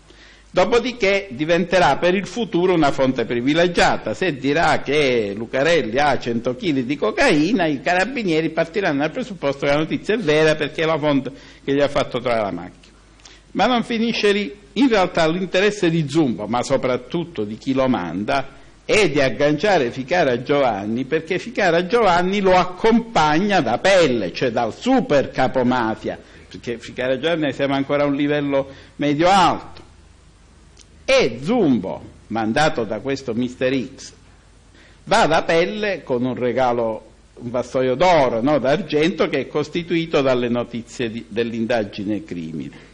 Dopodiché diventerà per il futuro una fonte privilegiata. Se dirà che Lucarelli ha 100 kg di cocaina, i carabinieri partiranno dal presupposto che la notizia è vera perché è la fonte che gli ha fatto trovare la macchina. Ma non finisce lì. In realtà l'interesse di Zumbo, ma soprattutto di chi lo manda, è di agganciare Ficara Giovanni perché Ficara Giovanni lo accompagna da pelle, cioè dal super capomafia, perché Ficara Giovanni siamo ancora a un livello medio-alto e Zumbo, mandato da questo Mister X, va da pelle con un regalo, un vassoio d'oro, no, d'argento, che è costituito dalle notizie di, dell'indagine crimine.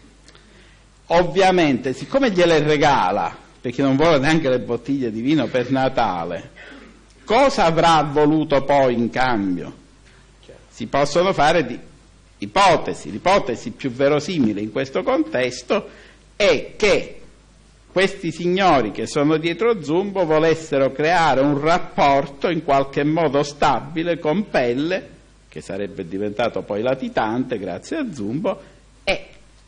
Ovviamente, siccome gliele regala, perché non vuole neanche le bottiglie di vino per Natale, cosa avrà voluto poi in cambio? Si possono fare di ipotesi, l'ipotesi più verosimile in questo contesto è che questi signori che sono dietro Zumbo volessero creare un rapporto in qualche modo stabile con Pelle, che sarebbe diventato poi latitante grazie a Zumbo, e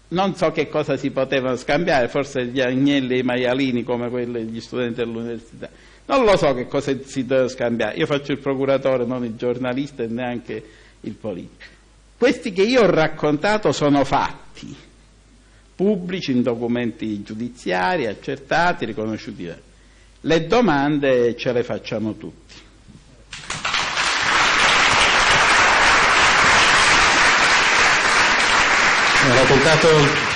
non so che cosa si potevano scambiare, forse gli agnelli e i maialini come quelli degli studenti dell'università. Non lo so che cosa si deve scambiare, io faccio il procuratore, non il giornalista e neanche il politico. Questi che io ho raccontato sono fatti pubblici in documenti giudiziari, accertati, riconosciuti. Le domande ce le facciamo tutti. Ha raccontato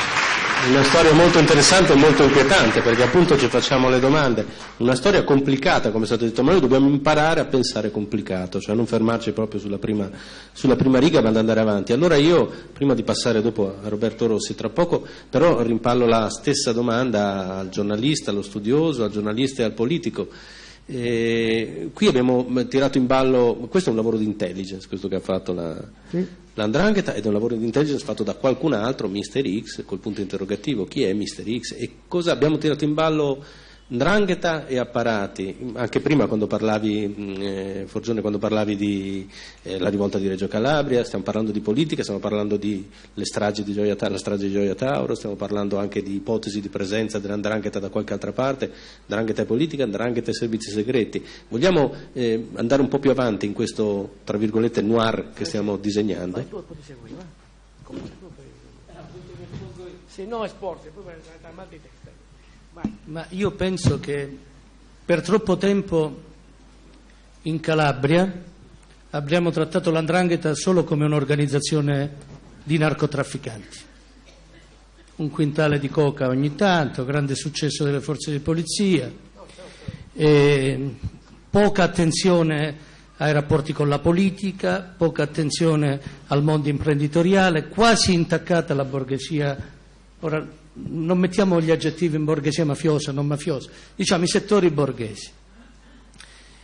una storia molto interessante e molto inquietante perché appunto ci facciamo le domande. Una storia complicata, come è stato detto, ma noi dobbiamo imparare a pensare complicato, cioè non fermarci proprio sulla prima, sulla prima riga ma ad andare avanti. Allora io, prima di passare dopo a Roberto Rossi, tra poco però rimpallo la stessa domanda al giornalista, allo studioso, al giornalista e al politico. Eh, qui abbiamo tirato in ballo, questo è un lavoro di intelligence, questo che ha fatto la, sì. l'Andrangheta, è un lavoro di intelligence fatto da qualcun altro, Mister X, col punto interrogativo, chi è Mister X e cosa abbiamo tirato in ballo Ndrangheta e apparati, anche prima quando parlavi, eh, Forgione, quando parlavi di eh, la rivolta di Reggio Calabria, stiamo parlando di politica, stiamo parlando di stragi di Gioia, la strage di Gioia Tauro, stiamo parlando anche di ipotesi di presenza dell'Andrangheta da qualche altra parte, Ndrangheta e politica, Ndrangheta e servizi segreti. Vogliamo eh, andare un po' più avanti in questo, tra virgolette, noir che stiamo disegnando? Se no è sport, poi mal di testa. Ma io penso che per troppo tempo in Calabria abbiamo trattato l'andrangheta solo come un'organizzazione di narcotrafficanti. Un quintale di coca ogni tanto, grande successo delle forze di polizia, poca attenzione ai rapporti con la politica, poca attenzione al mondo imprenditoriale, quasi intaccata la borghesia. Non mettiamo gli aggettivi in borghesia mafiosa, non mafiosa, diciamo i settori borghesi.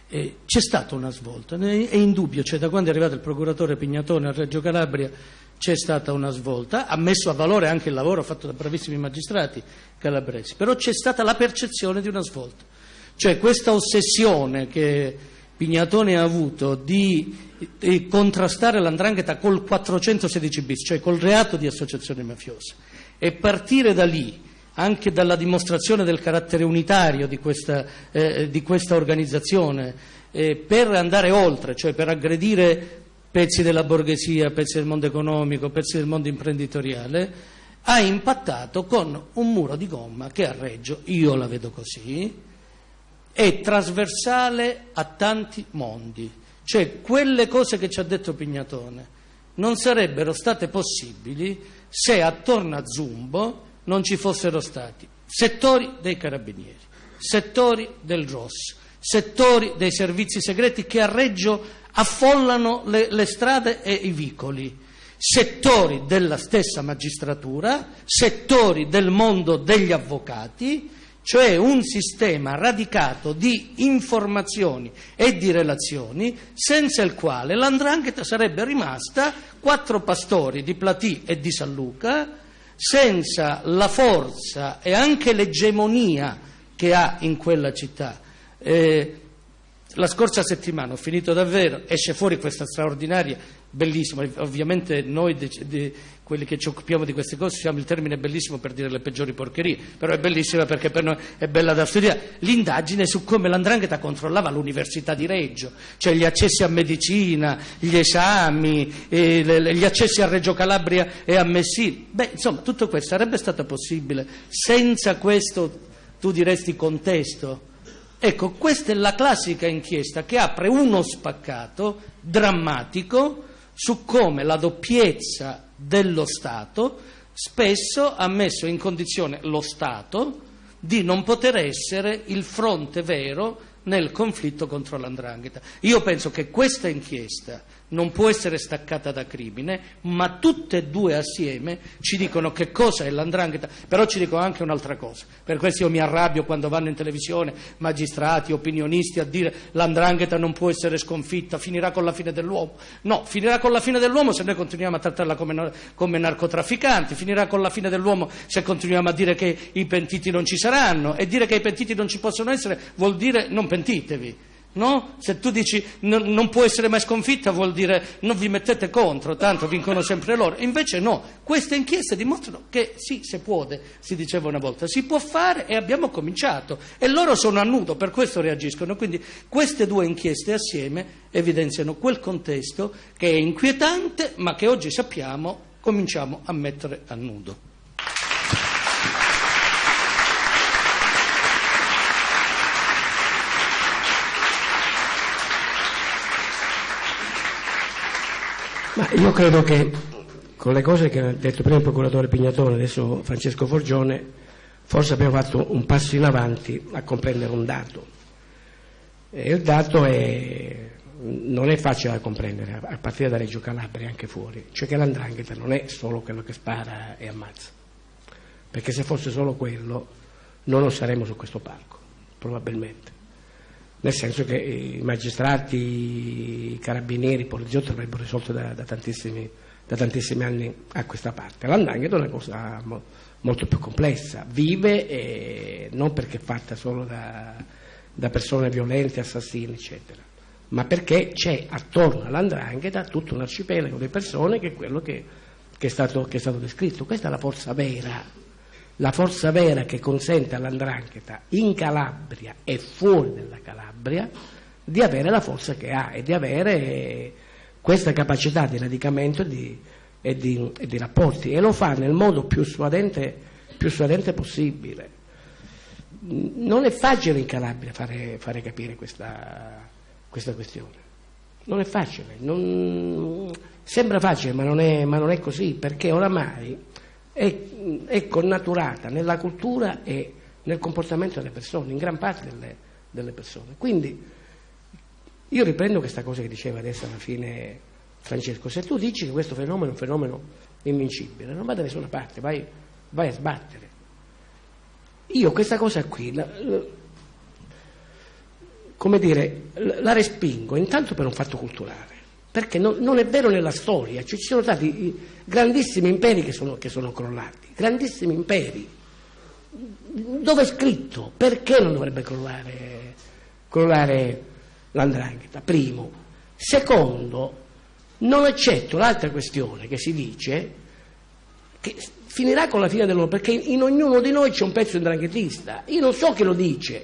E c'è stata una svolta, è indubbio, cioè da quando è arrivato il procuratore Pignatone a Reggio Calabria c'è stata una svolta, ha messo a valore anche il lavoro fatto da bravissimi magistrati calabresi, però c'è stata la percezione di una svolta, cioè questa ossessione che Pignatone ha avuto di, di contrastare l'andrangheta col 416 bis, cioè col reato di associazione mafiosa e partire da lì, anche dalla dimostrazione del carattere unitario di questa, eh, di questa organizzazione, eh, per andare oltre, cioè per aggredire pezzi della borghesia, pezzi del mondo economico, pezzi del mondo imprenditoriale, ha impattato con un muro di gomma che a Reggio, io la vedo così, è trasversale a tanti mondi. Cioè quelle cose che ci ha detto Pignatone non sarebbero state possibili se attorno a Zumbo non ci fossero stati settori dei carabinieri, settori del ROS, settori dei servizi segreti che a Reggio affollano le, le strade e i vicoli, settori della stessa magistratura, settori del mondo degli avvocati, cioè un sistema radicato di informazioni e di relazioni senza il quale l'andrangheta sarebbe rimasta quattro pastori di Platì e di San Luca, senza la forza e anche l'egemonia che ha in quella città. Eh, la scorsa settimana, ho finito davvero, esce fuori questa straordinaria, bellissima, ovviamente noi de, de, quelli che ci occupiamo di queste cose usiamo il termine bellissimo per dire le peggiori porcherie, però è bellissima perché per noi è bella da studiare, l'indagine su come l'andrangheta controllava l'Università di Reggio, cioè gli accessi a medicina, gli esami, le, gli accessi a Reggio Calabria e a Messina. Beh, insomma, tutto questo sarebbe stato possibile senza questo, tu diresti, contesto. Ecco, questa è la classica inchiesta che apre uno spaccato drammatico su come la doppiezza dello Stato spesso ha messo in condizione lo Stato di non poter essere il fronte vero nel conflitto contro l'andrangheta. Io penso che questa inchiesta non può essere staccata da crimine, ma tutte e due assieme ci dicono che cosa è l'andrangheta, però ci dicono anche un'altra cosa. Per questo io mi arrabbio quando vanno in televisione magistrati, opinionisti a dire l'andrangheta non può essere sconfitta, finirà con la fine dell'uomo. No, finirà con la fine dell'uomo se noi continuiamo a trattarla come, come narcotrafficanti, finirà con la fine dell'uomo se continuiamo a dire che i pentiti non ci saranno e dire che i pentiti non ci possono essere vuol dire non pentitevi. No? Se tu dici non, non può essere mai sconfitta vuol dire non vi mettete contro, tanto vincono sempre loro. Invece no, queste inchieste dimostrano che sì, si può, si diceva una volta, si può fare e abbiamo cominciato. E loro sono a nudo, per questo reagiscono. Quindi queste due inchieste assieme evidenziano quel contesto che è inquietante ma che oggi sappiamo cominciamo a mettere a nudo. Ma io credo che con le cose che ha detto prima il procuratore Pignatone, adesso Francesco Forgione, forse abbiamo fatto un passo in avanti a comprendere un dato. E il dato è, non è facile da comprendere, a partire da Reggio Calabria e anche fuori, cioè che l'andrangheta non è solo quello che spara e ammazza, perché se fosse solo quello non lo saremmo su questo palco, probabilmente. Nel senso che i magistrati, i carabinieri, i poliziotti avrebbero risolto da, da, tantissimi, da, tantissimi, anni a questa parte. L'andrangheta è una cosa mo, molto più complessa, vive e non perché è fatta solo da, da persone violente, assassini, eccetera, ma perché c'è attorno all'andrangheta tutto un arcipelago di persone che è quello che, che, è stato, che è stato descritto. Questa è la forza vera la forza vera che consente all'andrangheta in Calabria e fuori dalla Calabria di avere la forza che ha e di avere questa capacità di radicamento di, e di, e di rapporti e lo fa nel modo più suadente, più suadente possibile. Non è facile in Calabria fare, fare capire questa, questa, questione, non è facile, non, sembra facile ma non, è, ma non è così perché oramai è, è connaturata nella cultura e nel comportamento delle persone, in gran parte delle, delle persone. Quindi io riprendo questa cosa che diceva adesso alla fine Francesco, se tu dici che questo fenomeno è un fenomeno invincibile, non va da nessuna parte, vai, vai a sbattere. Io questa cosa qui, la, la, come dire, la, respingo intanto per un fatto culturale perché non, non, è vero nella storia, cioè, ci sono stati grandissimi imperi che sono, che sono crollati, grandissimi imperi. Dove è scritto? Perché non dovrebbe crollare, crollare l'andrangheta? Primo. Secondo, non accetto l'altra questione che si dice che finirà con la fine dell'uomo, perché in ognuno di noi c'è un pezzo indranghetista. Io non so chi lo dice,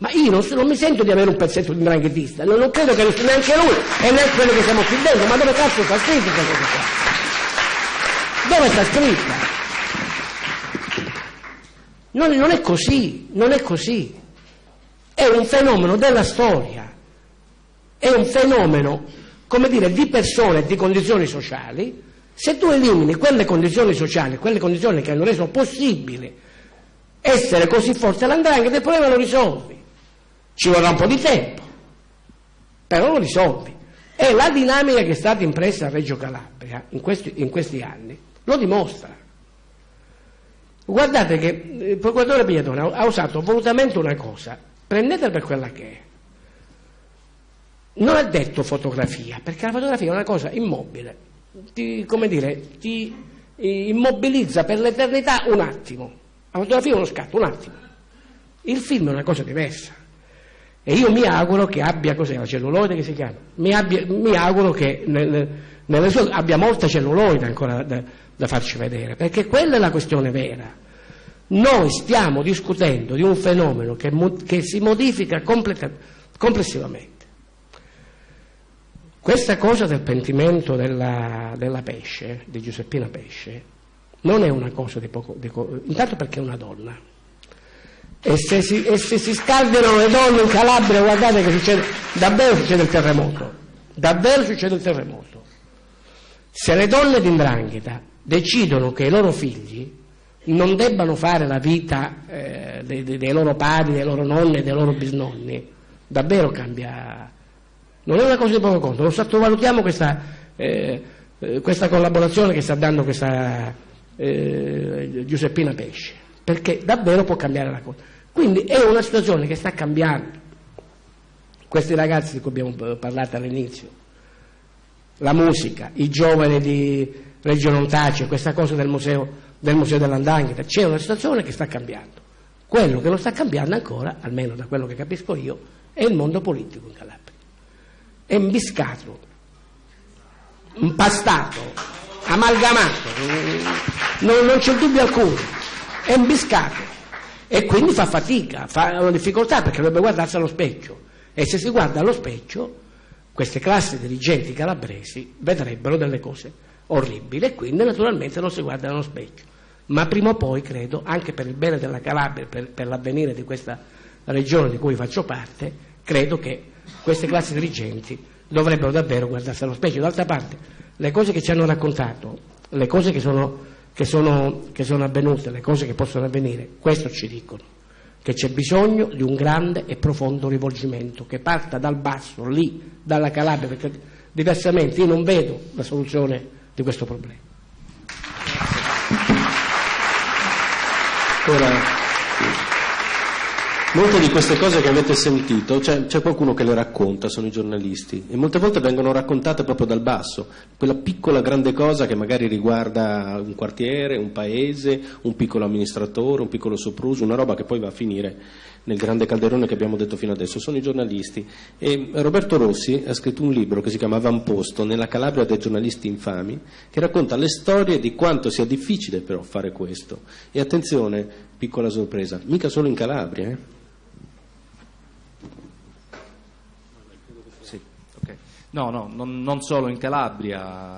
ma io non, non, mi sento di avere un pezzetto di dranghetista, non, non credo che neanche lui e neanche quello che siamo qui dentro, ma dove cazzo sta scritto questa cosa qua? Dove sta scritta? Non, non è così, non è così. È un fenomeno della storia, è un fenomeno, come dire, di persone e di condizioni sociali. Se tu elimini quelle condizioni sociali, quelle condizioni che hanno reso possibile essere così forte l'andrangheta, il problema lo risolvi. Ci vorrà un po' di tempo, però lo risolvi. E la dinamica che è stata impressa a Reggio Calabria in questi, in questi anni lo dimostra. Guardate che il procuratore Pigliatone ha usato volutamente una cosa, prendetela per quella che è. Non ha detto fotografia, perché la fotografia è una cosa immobile, ti, come dire, ti immobilizza per l'eternità un attimo. La fotografia è uno scatto, un attimo. Il film è una cosa diversa. E io mi auguro che abbia, cos'è la celluloide che si chiama? Mi, abbia, mi auguro che nel, sue, abbia molta celluloide ancora da, da farci vedere, perché quella è la questione vera. Noi stiamo discutendo di un fenomeno che, che si modifica complessivamente. Questa cosa del pentimento della, della, Pesce, di Giuseppina Pesce, non è una cosa di poco, di, intanto perché è una donna, e se, si, e se si scaldano le donne in Calabria, guardate che succede, davvero succede il terremoto, davvero succede il terremoto. Se le donne di Ndrangheta decidono che i loro figli non debbano fare la vita eh, dei, dei, loro padri, dei loro nonni, dei loro bisnonni, davvero cambia. Non è una cosa di poco conto, non sottovalutiamo questa, eh, eh, questa collaborazione che sta dando questa eh, Giuseppina Pesce, perché davvero può cambiare la cosa. Quindi è una situazione che sta cambiando. Questi ragazzi di cui abbiamo parlato all'inizio, la musica, i giovani di Reggio Nontaccio, questa cosa del museo, del museo dell'Andangheta, c'è una situazione che sta cambiando. Quello che non sta cambiando ancora, almeno da quello che capisco io, è il mondo politico in Calabria. È imbiscato, impastato, amalgamato, non, non c'è dubbio alcuno, è imbiscato e quindi fa fatica, fa una difficoltà perché dovrebbe guardarsi allo specchio e se si guarda allo specchio queste classi dirigenti calabresi vedrebbero delle cose orribili e quindi naturalmente non si guardano allo specchio. Ma prima o poi, credo, anche per il bene della Calabria, per, per l'avvenire di questa regione di cui faccio parte, credo che queste classi dirigenti dovrebbero davvero guardarsi allo specchio. D'altra parte, le cose che ci hanno raccontato, le cose che sono che sono, che sono avvenute, le cose che possono avvenire, questo ci dicono, che c'è bisogno di un grande e profondo rivolgimento che parta dal basso, lì, dalla Calabria, perché diversamente io non vedo la soluzione di questo problema. Ora, Molte di queste cose che avete sentito, c'è, c'è, qualcuno che le racconta, sono i giornalisti, e molte volte vengono raccontate proprio dal basso, quella piccola grande cosa che magari riguarda un quartiere, un paese, un piccolo amministratore, un piccolo sopruso, una roba che poi va a finire nel grande calderone che abbiamo detto fino adesso, sono i giornalisti. E Roberto Rossi ha scritto un libro che si chiama Avamposto, nella Calabria dei giornalisti infami, che racconta le storie di quanto sia difficile però fare questo. E attenzione, piccola sorpresa, mica solo in Calabria, eh? No, no, non, non solo in Calabria,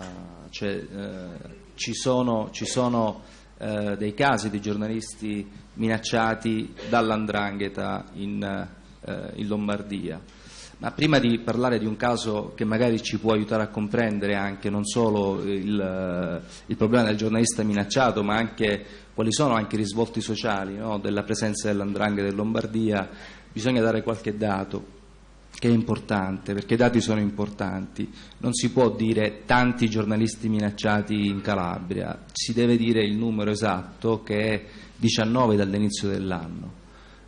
cioè, eh, ci sono, ci sono eh, dei casi di giornalisti minacciati dall'andrangheta in, eh, in, Lombardia. Ma prima di parlare di un caso che magari ci può aiutare a comprendere anche non solo il, il problema del giornalista minacciato, ma anche quali sono anche i risvolti sociali no, della presenza dell'andrangheta in Lombardia, bisogna dare qualche dato che è importante, perché i dati sono importanti. Non si può dire tanti giornalisti minacciati in Calabria, si deve dire il numero esatto che è 19 dall'inizio dell'anno.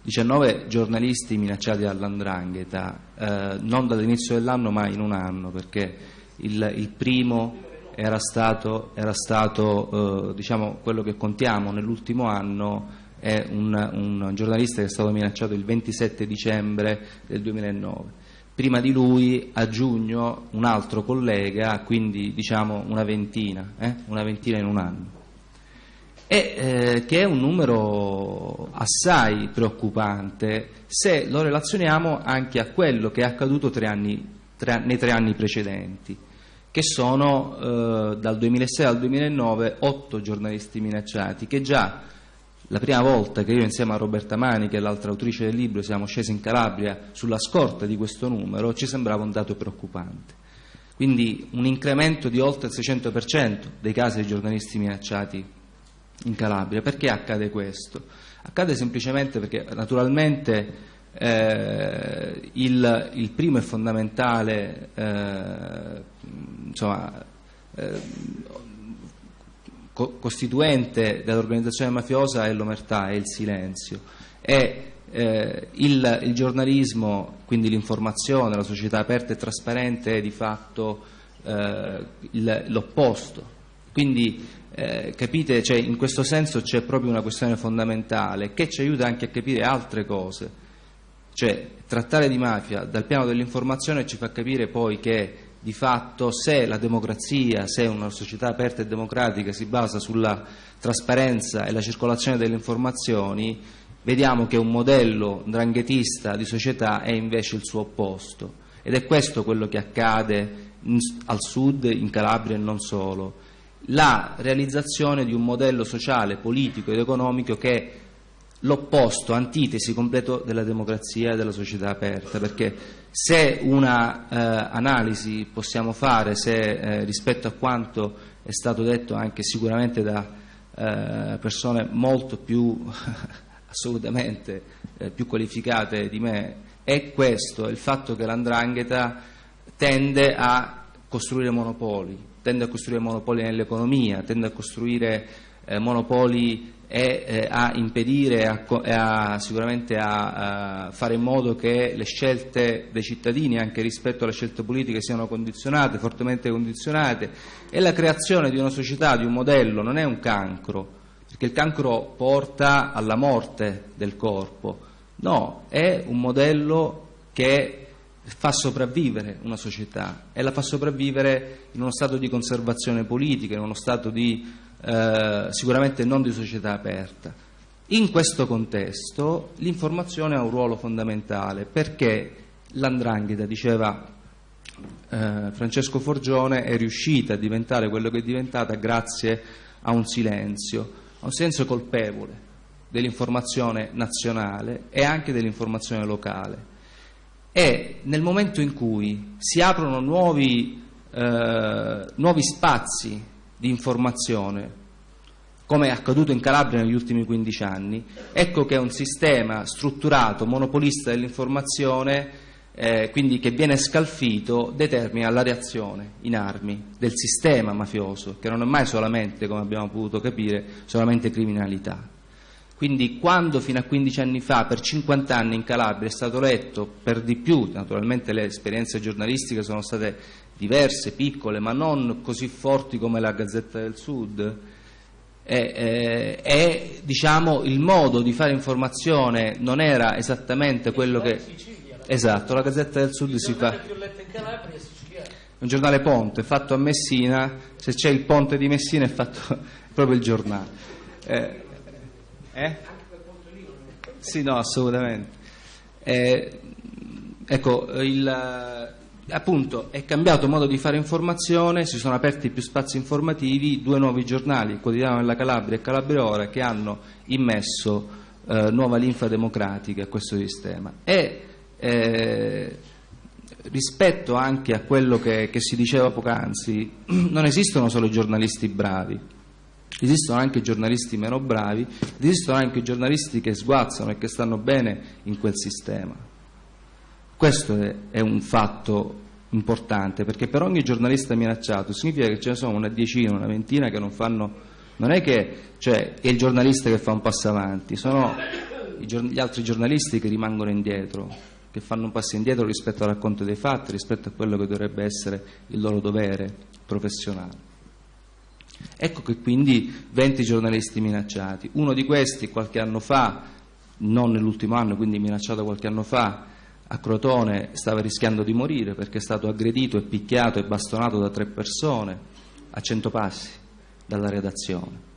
19 giornalisti minacciati dall'andrangheta, eh, non dall'inizio dell'anno ma in un anno, perché il, il primo era stato, era stato eh, diciamo, quello che contiamo nell'ultimo anno è un, un, giornalista che è stato minacciato il 27 dicembre del 2009. Prima di lui, a giugno, un altro collega, quindi diciamo una ventina, eh? una ventina in un anno. E, eh, che è un numero assai preoccupante se lo relazioniamo anche a quello che è accaduto tre anni, tre, nei tre anni precedenti, che sono eh, dal 2006 al 2009 otto giornalisti minacciati, che già la prima volta che io insieme a Roberta Mani, che è l'altra autrice del libro, siamo scesi in Calabria sulla scorta di questo numero, ci sembrava un dato preoccupante. Quindi un incremento di oltre il 600% dei casi di giornalisti minacciati in Calabria. Perché accade questo? Accade semplicemente perché naturalmente eh, il, il, primo e fondamentale eh, insomma, eh, costituente dell'organizzazione mafiosa è l'omertà, è il silenzio. E eh, il, il, giornalismo, quindi l'informazione, la società aperta e trasparente è di fatto eh, il, l'opposto. Quindi eh, capite, cioè, in questo senso c'è proprio una questione fondamentale che ci aiuta anche a capire altre cose. Cioè, trattare di mafia dal piano dell'informazione ci fa capire poi che di fatto se la democrazia, se una società aperta e democratica si basa sulla trasparenza e la circolazione delle informazioni, vediamo che un modello dranghetista di società è invece il suo opposto. Ed è questo quello che accade in, al sud, in Calabria e non solo. La realizzazione di un modello sociale, politico ed economico che l'opposto, antitesi completo della democrazia e della società aperta, perché se una eh, possiamo fare se, eh, rispetto a quanto è stato detto anche sicuramente da eh, persone molto più assolutamente eh, più qualificate di me, è questo, il fatto che l'andrangheta tende a costruire monopoli, tende a costruire monopoli nell'economia, tende a costruire eh, monopoli e eh, a impedire a, a, sicuramente a, a, fare in modo che le scelte dei cittadini anche rispetto alle scelte politiche siano condizionate, fortemente condizionate. E la creazione di una società, di un modello non è un cancro, perché il cancro porta alla morte del corpo, no, è un modello che fa sopravvivere una società e la fa sopravvivere in uno stato di conservazione politica, in uno stato di eh, sicuramente non di società aperta. In questo contesto l'informazione ha un ruolo fondamentale perché l'andrangheta, diceva eh, Francesco Forgione, è riuscita a diventare quello che è diventata grazie a un silenzio, a un silenzio colpevole dell'informazione nazionale e anche dell'informazione locale. E nel momento in cui si aprono nuovi, eh, nuovi spazi di informazione, come è accaduto in Calabria negli ultimi 15 anni, ecco che un sistema strutturato, monopolista dell'informazione, eh, quindi che viene scalfito, determina la reazione in armi del sistema mafioso, che non è mai solamente, come abbiamo potuto capire, solamente criminalità. Quindi quando fino a 15 anni fa, per 50 anni in Calabria, è stato letto per di più, naturalmente le esperienze giornalistiche sono state diverse, piccole, ma non così forti come la Gazzetta del Sud, e, eh, diciamo, il modo di fare informazione non era esattamente quello che... Esatto, la Gazzetta del Sud si fa... Un giornale ponte fatto a Messina, se c'è il ponte di Messina è fatto proprio il giornale. Eh, eh? Sì, no, assolutamente. Eh, ecco, il, appunto è cambiato il modo di fare informazione, si sono aperti più spazi informativi, due nuovi giornali, Quotidiano della Calabria e Calabria Ora, che hanno immesso eh, nuova linfa democratica a questo sistema. E eh, rispetto anche a quello che, che si diceva poc'anzi, non esistono solo giornalisti bravi, esistono anche giornalisti meno bravi, esistono anche giornalisti che sguazzano e che stanno bene in quel sistema. Questo è un fatto importante perché per ogni giornalista minacciato significa che ce ne sono una decina, una ventina che non fanno. Non è che cioè, è il giornalista che fa un passo avanti, sono gli altri giornalisti che rimangono indietro, che fanno un passo indietro rispetto al racconto dei fatti, rispetto a quello che dovrebbe essere il loro dovere professionale. Ecco che quindi 20 giornalisti minacciati. Uno di questi qualche anno fa, non nell'ultimo anno, quindi minacciato qualche anno fa, a Crotone stava rischiando di morire perché è stato aggredito e picchiato e bastonato da tre persone a cento passi dalla redazione.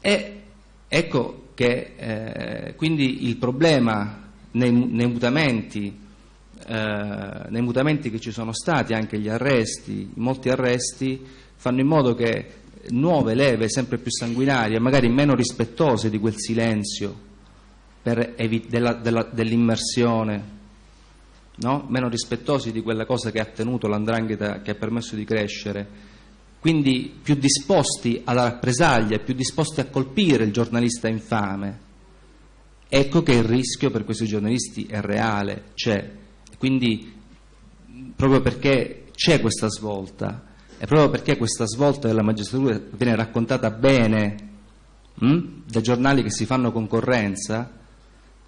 E ecco che eh, quindi il problema nei, nei, mutamenti, eh, nei mutamenti che ci sono stati, anche gli arresti, molti arresti, fanno in modo che nuove leve sempre più sanguinarie, magari meno rispettose di quel silenzio dell'immersione, no? meno rispettosi di quella cosa che ha tenuto l'andrangheta, che ha permesso di crescere, quindi più disposti alla rappresaglia, più disposti a colpire il giornalista infame. Ecco che il rischio per questi giornalisti è reale, c'è. Quindi proprio perché c'è questa svolta, e proprio perché questa svolta della magistratura viene raccontata bene hm, da giornali che si fanno concorrenza,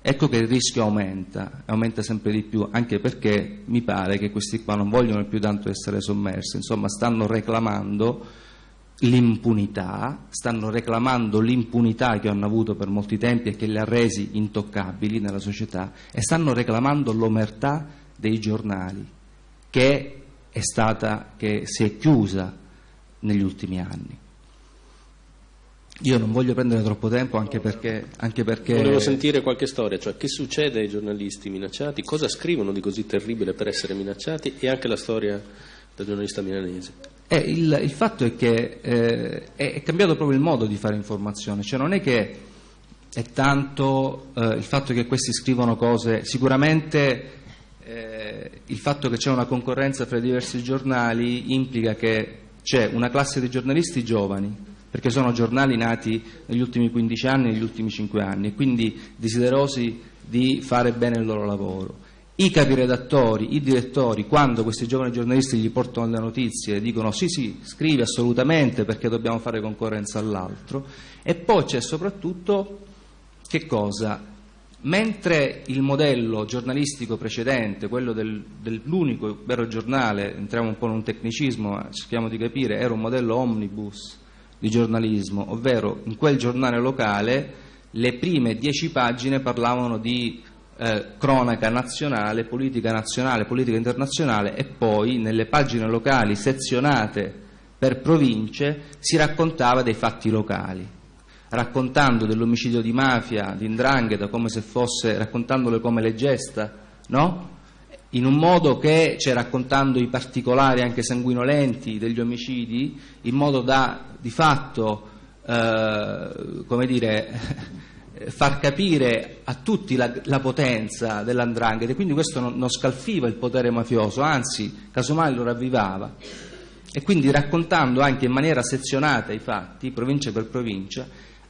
ecco che il rischio aumenta, aumenta sempre di più, anche perché mi pare che questi qua non vogliono più tanto essere sommersi, insomma stanno reclamando l'impunità, stanno reclamando l'impunità che hanno avuto per molti tempi e che li ha resi intoccabili nella società e stanno reclamando l'omertà dei giornali che è stata, che si è chiusa negli ultimi anni. Io non voglio prendere troppo tempo anche perché, anche perché... Volevo sentire qualche storia, cioè che succede ai giornalisti minacciati, cosa scrivono di così terribile per essere minacciati e anche la storia del giornalista milanese. Eh, il, il, fatto è che eh, è, cambiato proprio il modo di fare informazione, cioè non è che è tanto eh, il fatto che questi scrivono cose, sicuramente eh, il fatto che c'è una concorrenza fra i diversi giornali implica che c'è una classe di giornalisti giovani perché sono giornali nati negli ultimi 15 anni, negli ultimi 5 anni, e quindi desiderosi di fare bene il loro lavoro. I capiredattori, i direttori, quando questi giovani giornalisti gli portano le notizie, dicono sì sì, scrivi assolutamente perché dobbiamo fare concorrenza all'altro, e poi c'è soprattutto che cosa? Mentre il modello giornalistico precedente, quello del, dell'unico vero giornale, entriamo un po' in un tecnicismo, ma cerchiamo di capire, era un modello omnibus, di giornalismo, ovvero in quel giornale locale le prime dieci pagine parlavano di eh, cronaca nazionale, politica nazionale, politica internazionale e poi nelle pagine locali sezionate per province si raccontava dei fatti locali, raccontando dell'omicidio di mafia, di indrangheta, come se fosse, raccontandole come le gesta, no? In un modo che, cioè raccontando i particolari anche sanguinolenti degli omicidi, in modo da di fatto eh, come dire, far capire a tutti la, la potenza dell'andrangheta, quindi questo non, non, scalfiva il potere mafioso, anzi, casomai lo ravvivava. E quindi raccontando anche in maniera sezionata i fatti, provincia per provincia,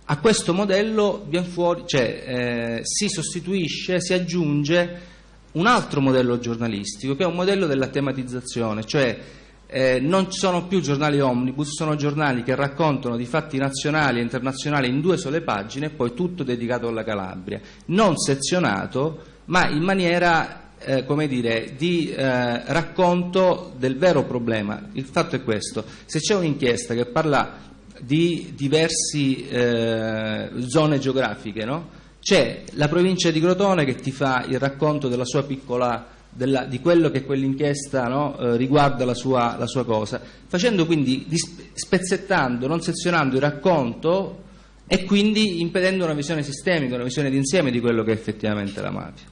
a questo modello fuori, cioè, eh, si sostituisce, si aggiunge un altro modello giornalistico che è un modello della tematizzazione, cioè eh, non sono più giornali omnibus, sono giornali che raccontano di fatti nazionali e internazionali in due sole pagine e poi tutto dedicato alla Calabria, non sezionato, ma in maniera eh, come dire, di eh, racconto del vero problema. Il fatto è questo, se c'è un'inchiesta che parla di diverse eh, zone geografiche, no? C'è la provincia di Crotone che ti fa il racconto della sua piccola della, di quello che quell'inchiesta no, eh, riguarda la sua, la sua, cosa, facendo quindi, spezzettando, non sezionando il racconto e quindi impedendo una visione sistemica, una visione d'insieme di quello che è effettivamente la mafia.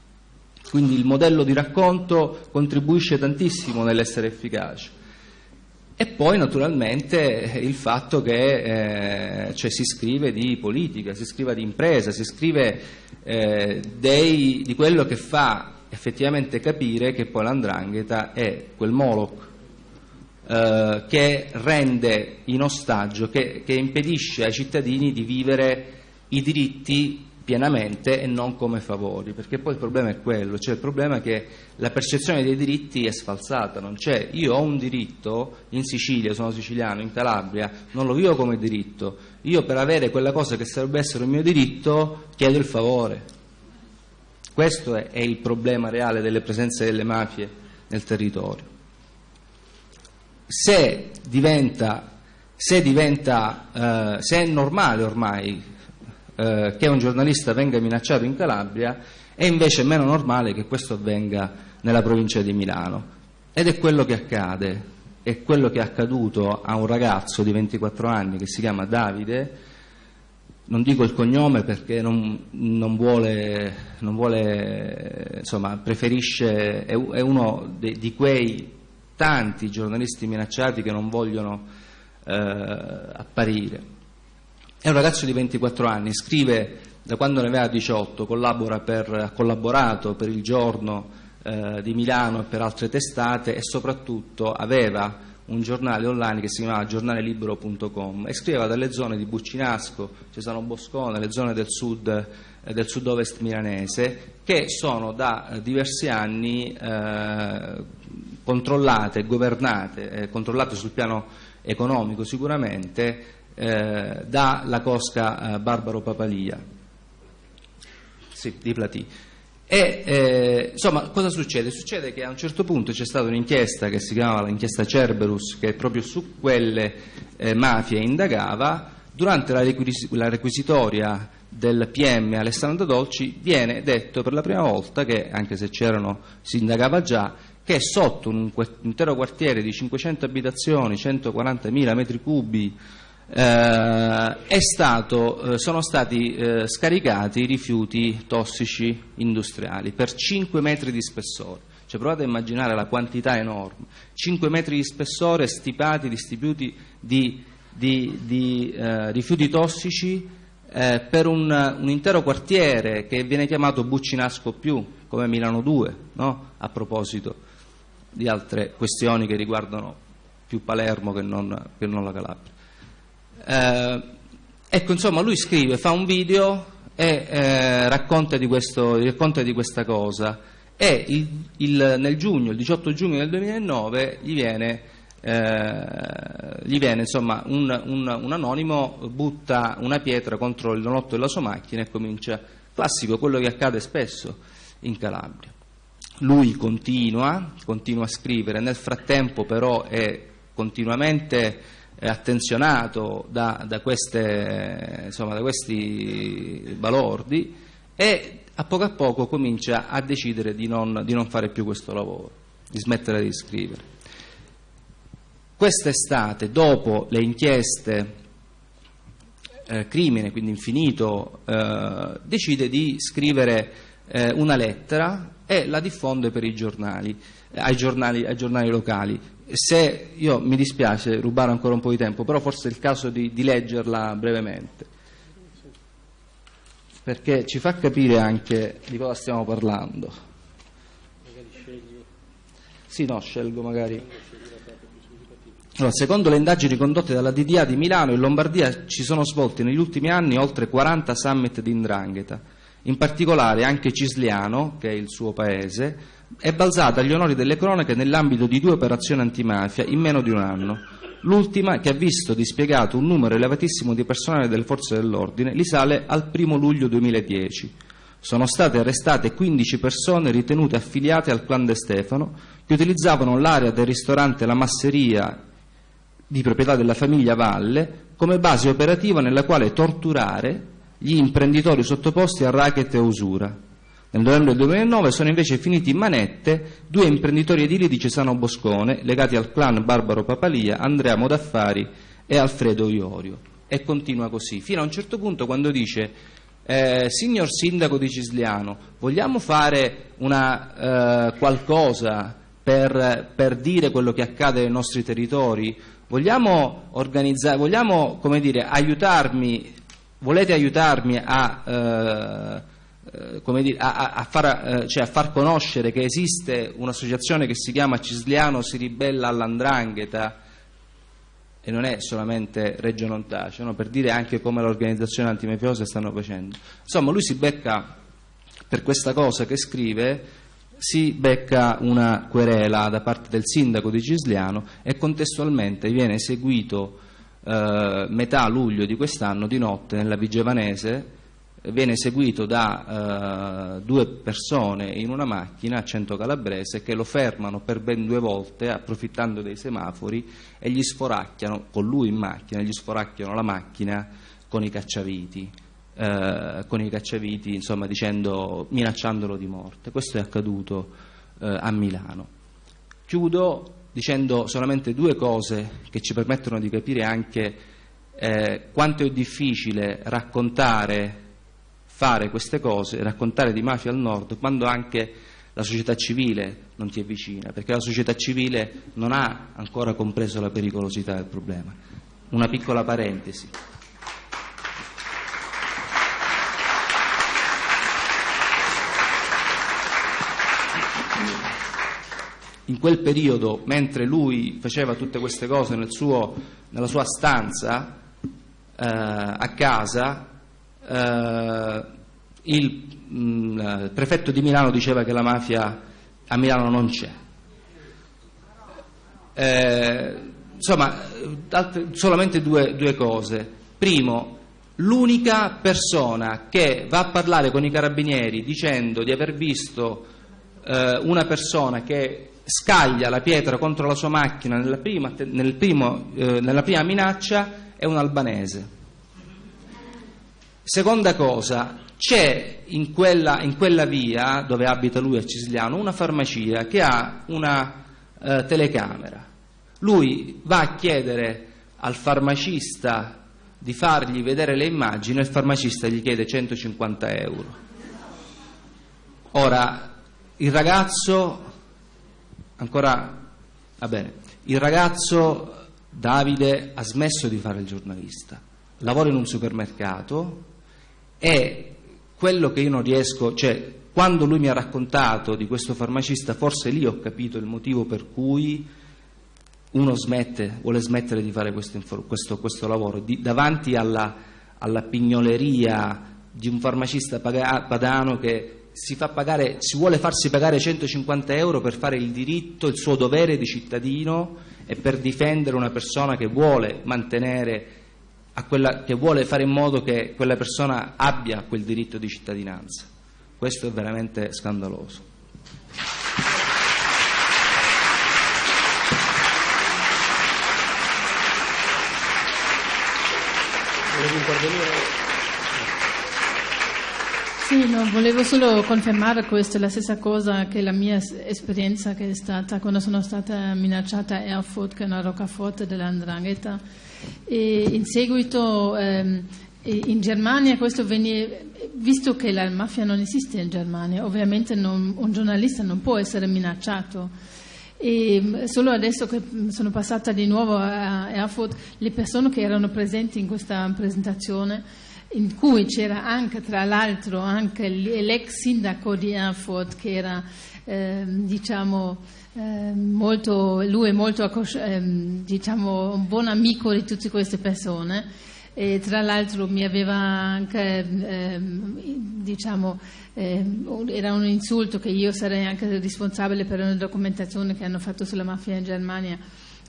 Quindi il modello di racconto contribuisce tantissimo nell'essere efficace. E poi naturalmente il fatto che eh, cioè, si scrive di politica, si scrive di impresa, si scrive eh, dei, di quello che fa effettivamente capire che poi l'andrangheta è quel Moloch eh, che rende in ostaggio, che, che impedisce ai cittadini di vivere i diritti pienamente e non come favori, perché poi il problema è quello, cioè il problema è che la percezione dei diritti è sfalsata, non c'è, io ho un diritto in Sicilia, sono siciliano, in Calabria, non lo vivo come diritto, io per avere quella cosa che sarebbe essere un mio diritto chiedo il favore. Questo è, il problema reale delle presenze delle mafie nel territorio. Se diventa, se, diventa, eh, se è normale ormai eh, che un giornalista venga minacciato in Calabria, è invece meno normale che questo avvenga nella provincia di Milano. Ed è quello che accade, è quello che è accaduto a un ragazzo di 24 anni che si chiama Davide, non dico il cognome perché non, non vuole, non vuole insomma, preferisce, è, è uno de, di quei tanti giornalisti minacciati che non vogliono eh, apparire. È un ragazzo di 24 anni, scrive da quando ne aveva 18, per, ha collaborato per il giorno eh, di Milano e per altre testate e soprattutto aveva un giornale online che si chiamava giornalelibero.com e scriveva dalle zone di Buccinasco, Cesano Boscone, le zone del sud eh, del sud-ovest milanese che sono da diversi anni eh, controllate, governate, eh, controllate sul piano economico sicuramente eh, dalla cosca eh, Barbaro Papalia sì, di Platì. E eh, insomma, cosa succede? Succede che a un certo punto c'è stata un'inchiesta che si chiamava l'inchiesta Cerberus, che proprio su quelle eh, mafie indagava. Durante la, requis- la, requisitoria del PM Alessandro Dolci viene detto per la prima volta che, anche se c'erano, si indagava già, che sotto un intero quartiere di 500 abitazioni, 140.000 metri cubi, eh, stato, eh, sono stati eh, scaricati rifiuti tossici industriali per 5 metri di spessore. Cioè, provate a immaginare la quantità enorme. 5 metri di spessore stipati, distribuiti di, di, di eh, rifiuti tossici eh, per un, un, intero quartiere che viene chiamato Buccinasco più, come Milano 2, no? a proposito di altre questioni che riguardano più Palermo che non, che non la Calabria. Eh, ecco, insomma, lui scrive, fa un video e eh, racconta, di questo, racconta, di questa cosa e il, il, nel giugno, il 18 giugno del 2009 gli viene, eh, gli viene insomma, un, un, un, anonimo, butta una pietra contro il donotto della sua macchina e comincia, classico, quello che accade spesso in Calabria. Lui continua, continua a scrivere, nel frattempo però è continuamente attenzionato da, da, queste, insomma, da questi balordi e a poco a poco comincia a decidere di non, di non fare più questo lavoro, di smettere di scrivere. Quest'estate, dopo le inchieste eh, crimine, quindi infinito, eh, decide di scrivere eh, una lettera e la diffonde per i giornali, ai giornali, ai giornali locali se io mi dispiace rubare ancora un po' di tempo, però forse è il caso di, di leggerla brevemente, perché ci fa capire anche di cosa stiamo parlando. Sì, no, scelgo magari. Allora, secondo le indagini condotte dalla DDA di Milano, in Lombardia ci sono svolti negli ultimi anni oltre 40 summit di Indrangheta. In particolare anche Cisliano, che è il suo paese, è balzata agli onori delle cronache nell'ambito di due operazioni antimafia in meno di un anno. L'ultima, che ha visto dispiegato un numero elevatissimo di personale delle forze dell'ordine, risale al 1 luglio 2010. Sono state arrestate 15 persone ritenute affiliate al clan De Stefano che utilizzavano l'area del ristorante La Masseria di proprietà della famiglia Valle come base operativa nella quale torturare gli imprenditori sottoposti a racket e usura. Nel novembre 2009 sono invece finiti in manette due imprenditori edili di Cesano Boscone legati al clan Barbaro Papalia, Andrea Modaffari e Alfredo Iorio. E continua così, fino a un certo punto quando dice eh, signor sindaco di Cisliano, vogliamo fare una, eh, qualcosa per, per, dire quello che accade nei nostri territori? Vogliamo, vogliamo dire, aiutarmi, volete aiutarmi a, eh dire, a, a, far, eh, cioè a, far, conoscere che esiste un'associazione che si chiama Cisliano si ribella all'andrangheta? e non è solamente Reggio non no? per dire anche come le organizzazioni antimafiose stanno facendo. Insomma, lui si becca per questa cosa che scrive, si becca una querela da parte del sindaco di Cisliano e contestualmente viene eseguito eh, metà luglio di quest'anno di notte nella Vigevanese viene seguito da uh, due persone in una macchina a Cento Calabrese che lo fermano per ben due volte approfittando dei semafori e gli sforacchiano, con lui in macchina, gli sforacchiano la macchina con i cacciaviti, uh, con i cacciaviti insomma, dicendo, minacciandolo di morte. Questo è accaduto uh, a Milano. Chiudo dicendo solamente due cose che ci permettono di capire anche eh, quanto è difficile raccontare fare queste cose, raccontare di mafia al nord, quando anche la società civile non ti è vicina, perché la società civile non ha ancora compreso la pericolosità del problema. Una piccola parentesi. In quel periodo, mentre lui faceva tutte queste cose nel suo, nella sua stanza eh, a casa, eh, il, mh, mm, prefetto di Milano diceva che la mafia a Milano non c'è. Eh, insomma, altre, solamente due, due cose. Primo, l'unica persona che va a parlare con i carabinieri dicendo di aver visto eh, una persona che scaglia la pietra contro la sua macchina nella prima, nel primo, eh, nella prima minaccia è un albanese. Seconda cosa, c'è in quella, in quella, via dove abita lui a Cisliano una farmacia che ha una eh, telecamera. Lui va a chiedere al farmacista di fargli vedere le immagini e il farmacista gli chiede 150 euro. Ora, il ragazzo, ancora, va bene, il ragazzo Davide ha smesso di fare il giornalista, lavora in un supermercato, e quello che io non riesco, cioè quando lui mi ha raccontato di questo farmacista, forse lì ho capito il motivo per cui uno smette, vuole smettere di fare questo, questo, questo lavoro, di, davanti alla, alla, pignoleria di un farmacista padano che si, pagare, si, vuole farsi pagare 150 euro per fare il diritto, il suo dovere di cittadino e per difendere una persona che vuole mantenere quella che vuole fare in modo che quella persona abbia quel diritto di cittadinanza. Questo è veramente scandaloso. Sì, no, volevo solo confermare questo, la stessa cosa che la mia esperienza che è stata quando sono stata minacciata a Erfurt, che è una roccaforte dell'Andrangheta e in seguito ehm, in Germania questo venne, visto che la mafia non esiste in Germania, ovviamente non, un giornalista non può essere minacciato. E mm, solo adesso che sono passata di nuovo a Erfurt, le persone che erano presenti in questa presentazione, in cui c'era anche, tra l'altro, anche l'ex sindaco di Erfurt, che era, eh, diciamo, eh, molto, lui è molto ehm, diciamo, un buon amico di tutte queste persone. e tra l'altro mi aveva anche, ehm, diciamo, ehm, era un insulto che io sarei anche responsabile per una documentazione che hanno fatto sulla mafia in Germania.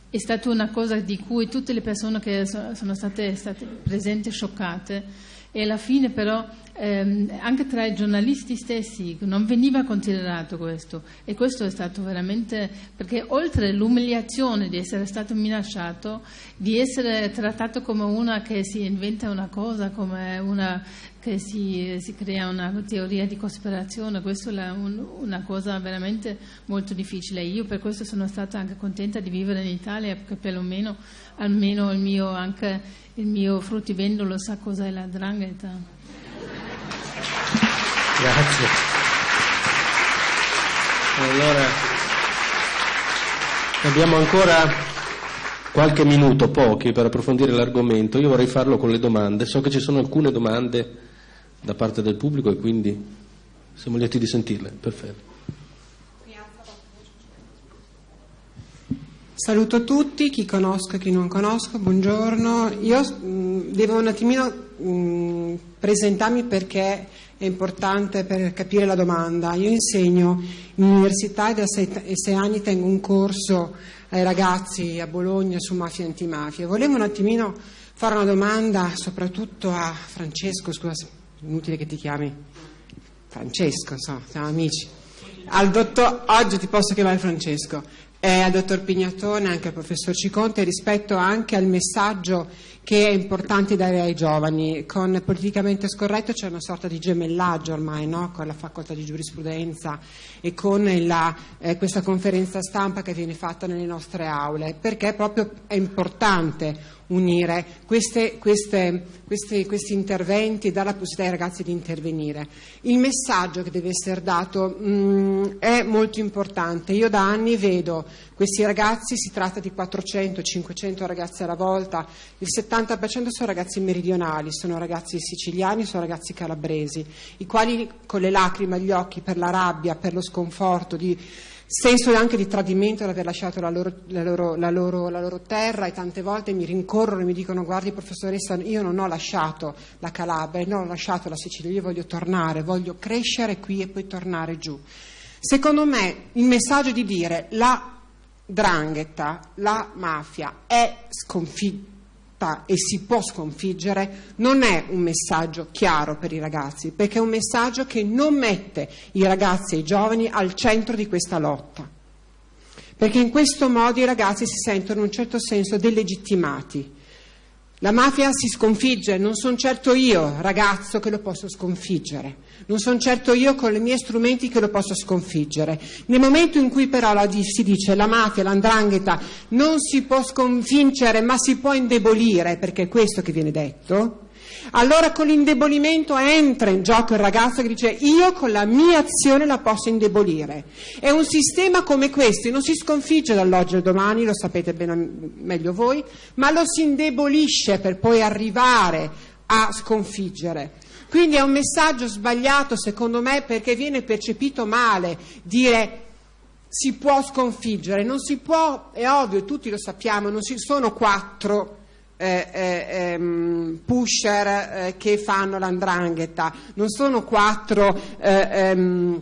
È stata una cosa di cui tutte le persone che sono state, state presenti scioccate e alla fine però ehm, anche tra i giornalisti stessi non veniva considerato questo. E questo è stato veramente perché oltre l'umiliazione di essere stato minacciato di essere trattato come una che si inventa una cosa come una che si, si crea una teoria di cospirazione questa è un, una cosa veramente molto difficile. Io per questo sono stata anche contenta di vivere in Italia perché perlomeno almeno il mio anche il mio fruttivendolo sa cos'è la drangheta. Grazie. Allora, abbiamo ancora qualche minuto, pochi, per approfondire l'argomento. Io vorrei farlo con le domande. So che ci sono alcune domande da parte del pubblico e quindi siamo lieti di sentirle. Perfetto. Saluto tutti, chi conosco e chi non conosco, buongiorno. Io mm, devo un attimino mm, presentarmi perché è importante per capire la domanda. Io insegno in università e da sei, anni tengo un corso ai ragazzi a Bologna su mafia e antimafia. Volevo un attimino fare una domanda soprattutto a Francesco, scusa, inutile che ti chiami Francesco, so, siamo amici. Dottor, oggi ti posso chiamare Francesco eh, al dottor Pignatone, anche al professor Ciconte, rispetto anche al messaggio che è importante dare ai giovani. Con politicamente scorretto c'è una sorta di gemellaggio ormai no? con la facoltà di giurisprudenza e con la, eh, questa conferenza stampa che viene fatta nelle nostre aule, perché proprio è importante unire queste, queste, questi, questi, interventi dare la possibilità ai ragazzi di intervenire. Il messaggio che deve essere dato mh, mm, è molto importante. Io da anni vedo questi ragazzi, si tratta di 400-500 ragazzi alla volta, il 70% sono ragazzi meridionali, sono ragazzi siciliani, sono ragazzi calabresi, i quali con le lacrime agli occhi per la rabbia, per lo sconforto di senso anche di tradimento l'aver lasciato la loro, la, loro, la, loro, la loro, terra e tante volte mi rincorrono e mi dicono guardi professoressa io non ho lasciato la Calabria, non ho lasciato la Sicilia, io voglio tornare, voglio crescere qui e poi tornare giù. Secondo me il messaggio di dire la drangheta, la mafia è sconfitta realtà e si può sconfiggere non è un messaggio chiaro per i ragazzi, perché è un messaggio che non mette i ragazzi e i giovani al centro di questa lotta. Perché in questo modo i ragazzi si sentono in un certo senso delegittimati la mafia si sconfigge, non sono certo io, ragazzo, che lo posso sconfiggere, non sono certo io con i miei strumenti che lo posso sconfiggere. Nel momento in cui però la, si dice la mafia, l'andrangheta non si può sconfiggere ma si può indebolire, perché è questo che viene detto, allora con l'indebolimento entra in gioco il ragazzo che dice io con la mia azione la posso indebolire. È un sistema come questo, non si sconfigge dall'oggi al domani, lo sapete bene, meglio voi, ma lo si indebolisce per poi arrivare a sconfiggere. Quindi è un messaggio sbagliato secondo me perché viene percepito male dire si può sconfiggere, non si può, è ovvio, tutti lo sappiamo, non si, sono quattro eh, eh, ehm, pusher eh, che fanno l'andrangheta, non sono quattro eh, ehm,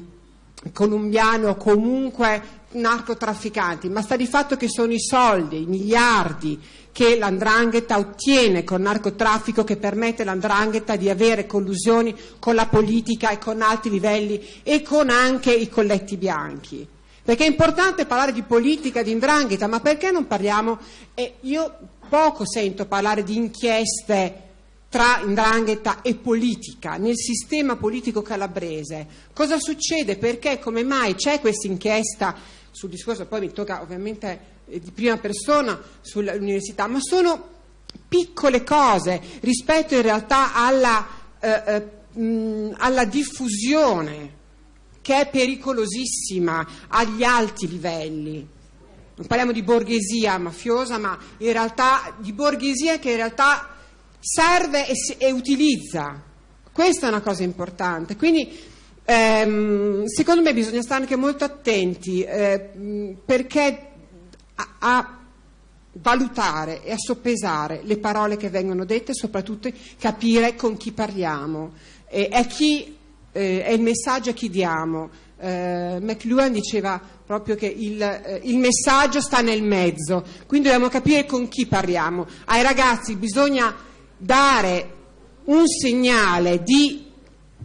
colombiani o comunque narcotrafficanti, ma sta di fatto che sono i soldi, i miliardi che l'andrangheta ottiene col narcotraffico che permette all'andrangheta di avere collusioni con la politica e con alti livelli e con anche i colletti bianchi. Perché è importante parlare di politica, di indrangheta, ma perché non parliamo? Eh, io poco sento parlare di inchieste tra indrangheta e politica nel sistema politico calabrese. Cosa succede? Perché, come mai c'è questa inchiesta sul discorso, poi mi tocca ovviamente eh, di prima persona sull'università, ma sono piccole cose rispetto in realtà alla, eh, eh, alla diffusione che è pericolosissima agli alti livelli non parliamo di borghesia mafiosa, ma in realtà di borghesia che in realtà serve e, e utilizza. Questa è una cosa importante. Quindi ehm, secondo me bisogna stare anche molto attenti eh, perché a, a valutare e a soppesare le parole che vengono dette, soprattutto capire con chi parliamo, e è, chi, eh, è il messaggio a chi diamo. Eh, McLuhan diceva proprio che il, eh, il, messaggio sta nel mezzo, quindi dobbiamo capire con chi parliamo. Ai ragazzi bisogna dare un segnale di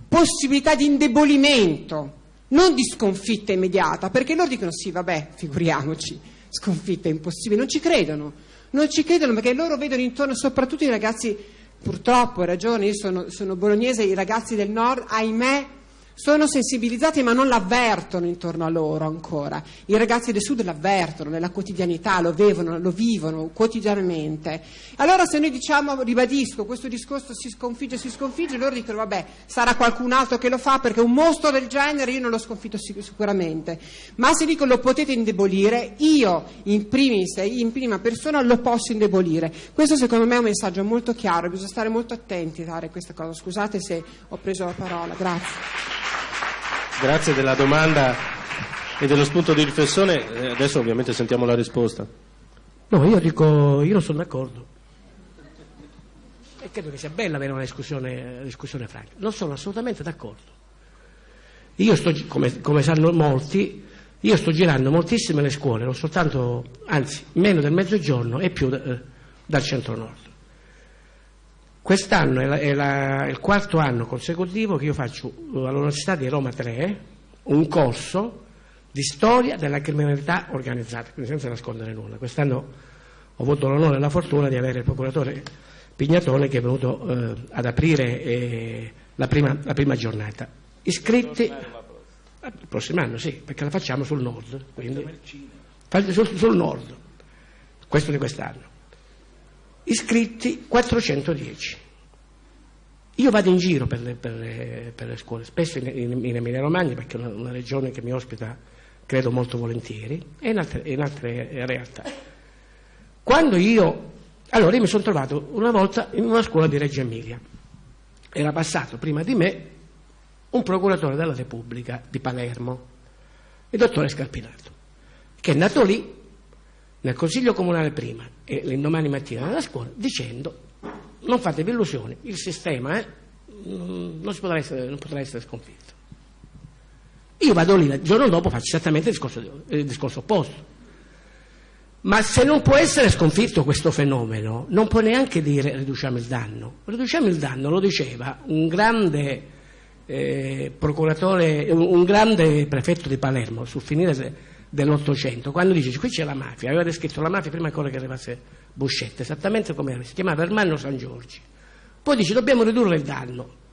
possibilità di indebolimento, non di sconfitta immediata, perché loro dicono sì, vabbè, figuriamoci sconfitta, impossibile, non ci credono, non ci credono perché loro vedono intorno, soprattutto i ragazzi, purtroppo hai ragione, io sono, sono bolognese, i ragazzi del nord, ahimè, sono sensibilizzati ma non l'avvertono intorno a loro ancora. I ragazzi del sud l'avvertono nella quotidianità, lo vivono, lo vivono quotidianamente. Allora se noi diciamo, ribadisco, questo discorso si sconfigge, si sconfigge, loro dicono vabbè, sarà qualcun altro che lo fa perché un mostro del genere io non l'ho sconfitto sicuramente. Ma se dico lo potete indebolire, io in primis in prima persona lo posso indebolire. Questo secondo me è un messaggio molto chiaro, bisogna stare molto attenti a dare questa cosa. Scusate se ho preso la parola, grazie. Grazie della domanda e dello spunto di riflessione. Eh, adesso ovviamente sentiamo la risposta. No, io dico, io non sono d'accordo. E credo che sia bella avere una discussione, discussione franca. Non sono assolutamente d'accordo. Io sto, come, come sanno molti, io sto girando moltissime le scuole, non soltanto, anzi, meno del mezzogiorno e più eh, dal centro-nord. Quest'anno è, la, è, la, il quarto anno consecutivo che io faccio eh, all'Università di Roma 3 un corso di storia della criminalità organizzata, quindi senza nascondere nulla. Quest'anno ho avuto l'onore e la fortuna di avere il procuratore Pignatone che è venuto eh, ad aprire eh, la, prima, la, prima, giornata. Iscritti il prossimo anno, sì, perché la facciamo sul nord, quindi, sul, sul nord, questo di quest'anno iscritti 410. Io vado in giro per le, per le, per le scuole, spesso in, in, in Emilia Romagna, perché è una, una, regione che mi ospita, credo, molto volentieri, e in altre, in altre realtà. Quando io, allora io mi sono trovato una volta in una scuola di Reggio Emilia, era passato prima di me un procuratore della Repubblica di Palermo, il dottore Scarpinato, che è nato lì nel Consiglio Comunale prima e l'indomani mattina nella scuola dicendo non fatevi illusioni, il sistema eh, non, potrà essere, non, potrà essere, sconfitto. Io vado lì, il giorno dopo faccio esattamente il discorso, il discorso opposto. Ma se non può essere sconfitto questo fenomeno, non può neanche dire riduciamo il danno. Riduciamo il danno, lo diceva un grande eh, procuratore, un, un grande prefetto di Palermo sul finire dell'Ottocento, quando dice qui c'è la mafia, aveva descritto la mafia prima ancora che arrivasse Buscetta, esattamente come era, si chiamava Ermanno San Giorgi. Poi dice dobbiamo ridurre il danno.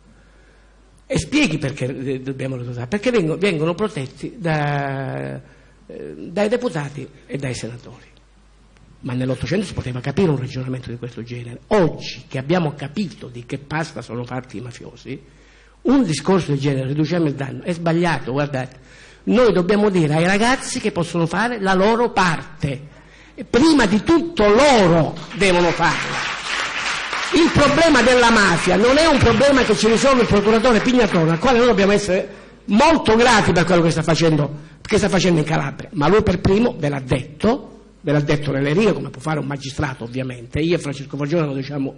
E spieghi perché dobbiamo ridurre, perché vengono, vengono protetti da, eh, dai deputati e dai senatori. Ma nell'Ottocento si poteva capire un ragionamento di questo genere. Oggi che abbiamo capito di che pasta sono fatti i mafiosi, un discorso del genere, riduciamo il danno, è sbagliato, guardate noi dobbiamo dire ai ragazzi che possono fare la loro parte. Prima di tutto loro devono farla. Il problema della mafia non è un problema che ci risolve il procuratore Pignatone, al quale noi dobbiamo essere molto grati per quello che sta facendo, che sta facendo in Calabria, ma lui per primo ve l'ha detto, ve l'ha detto nelle righe, come può fare un magistrato ovviamente, io e Francesco Fagione lo diciamo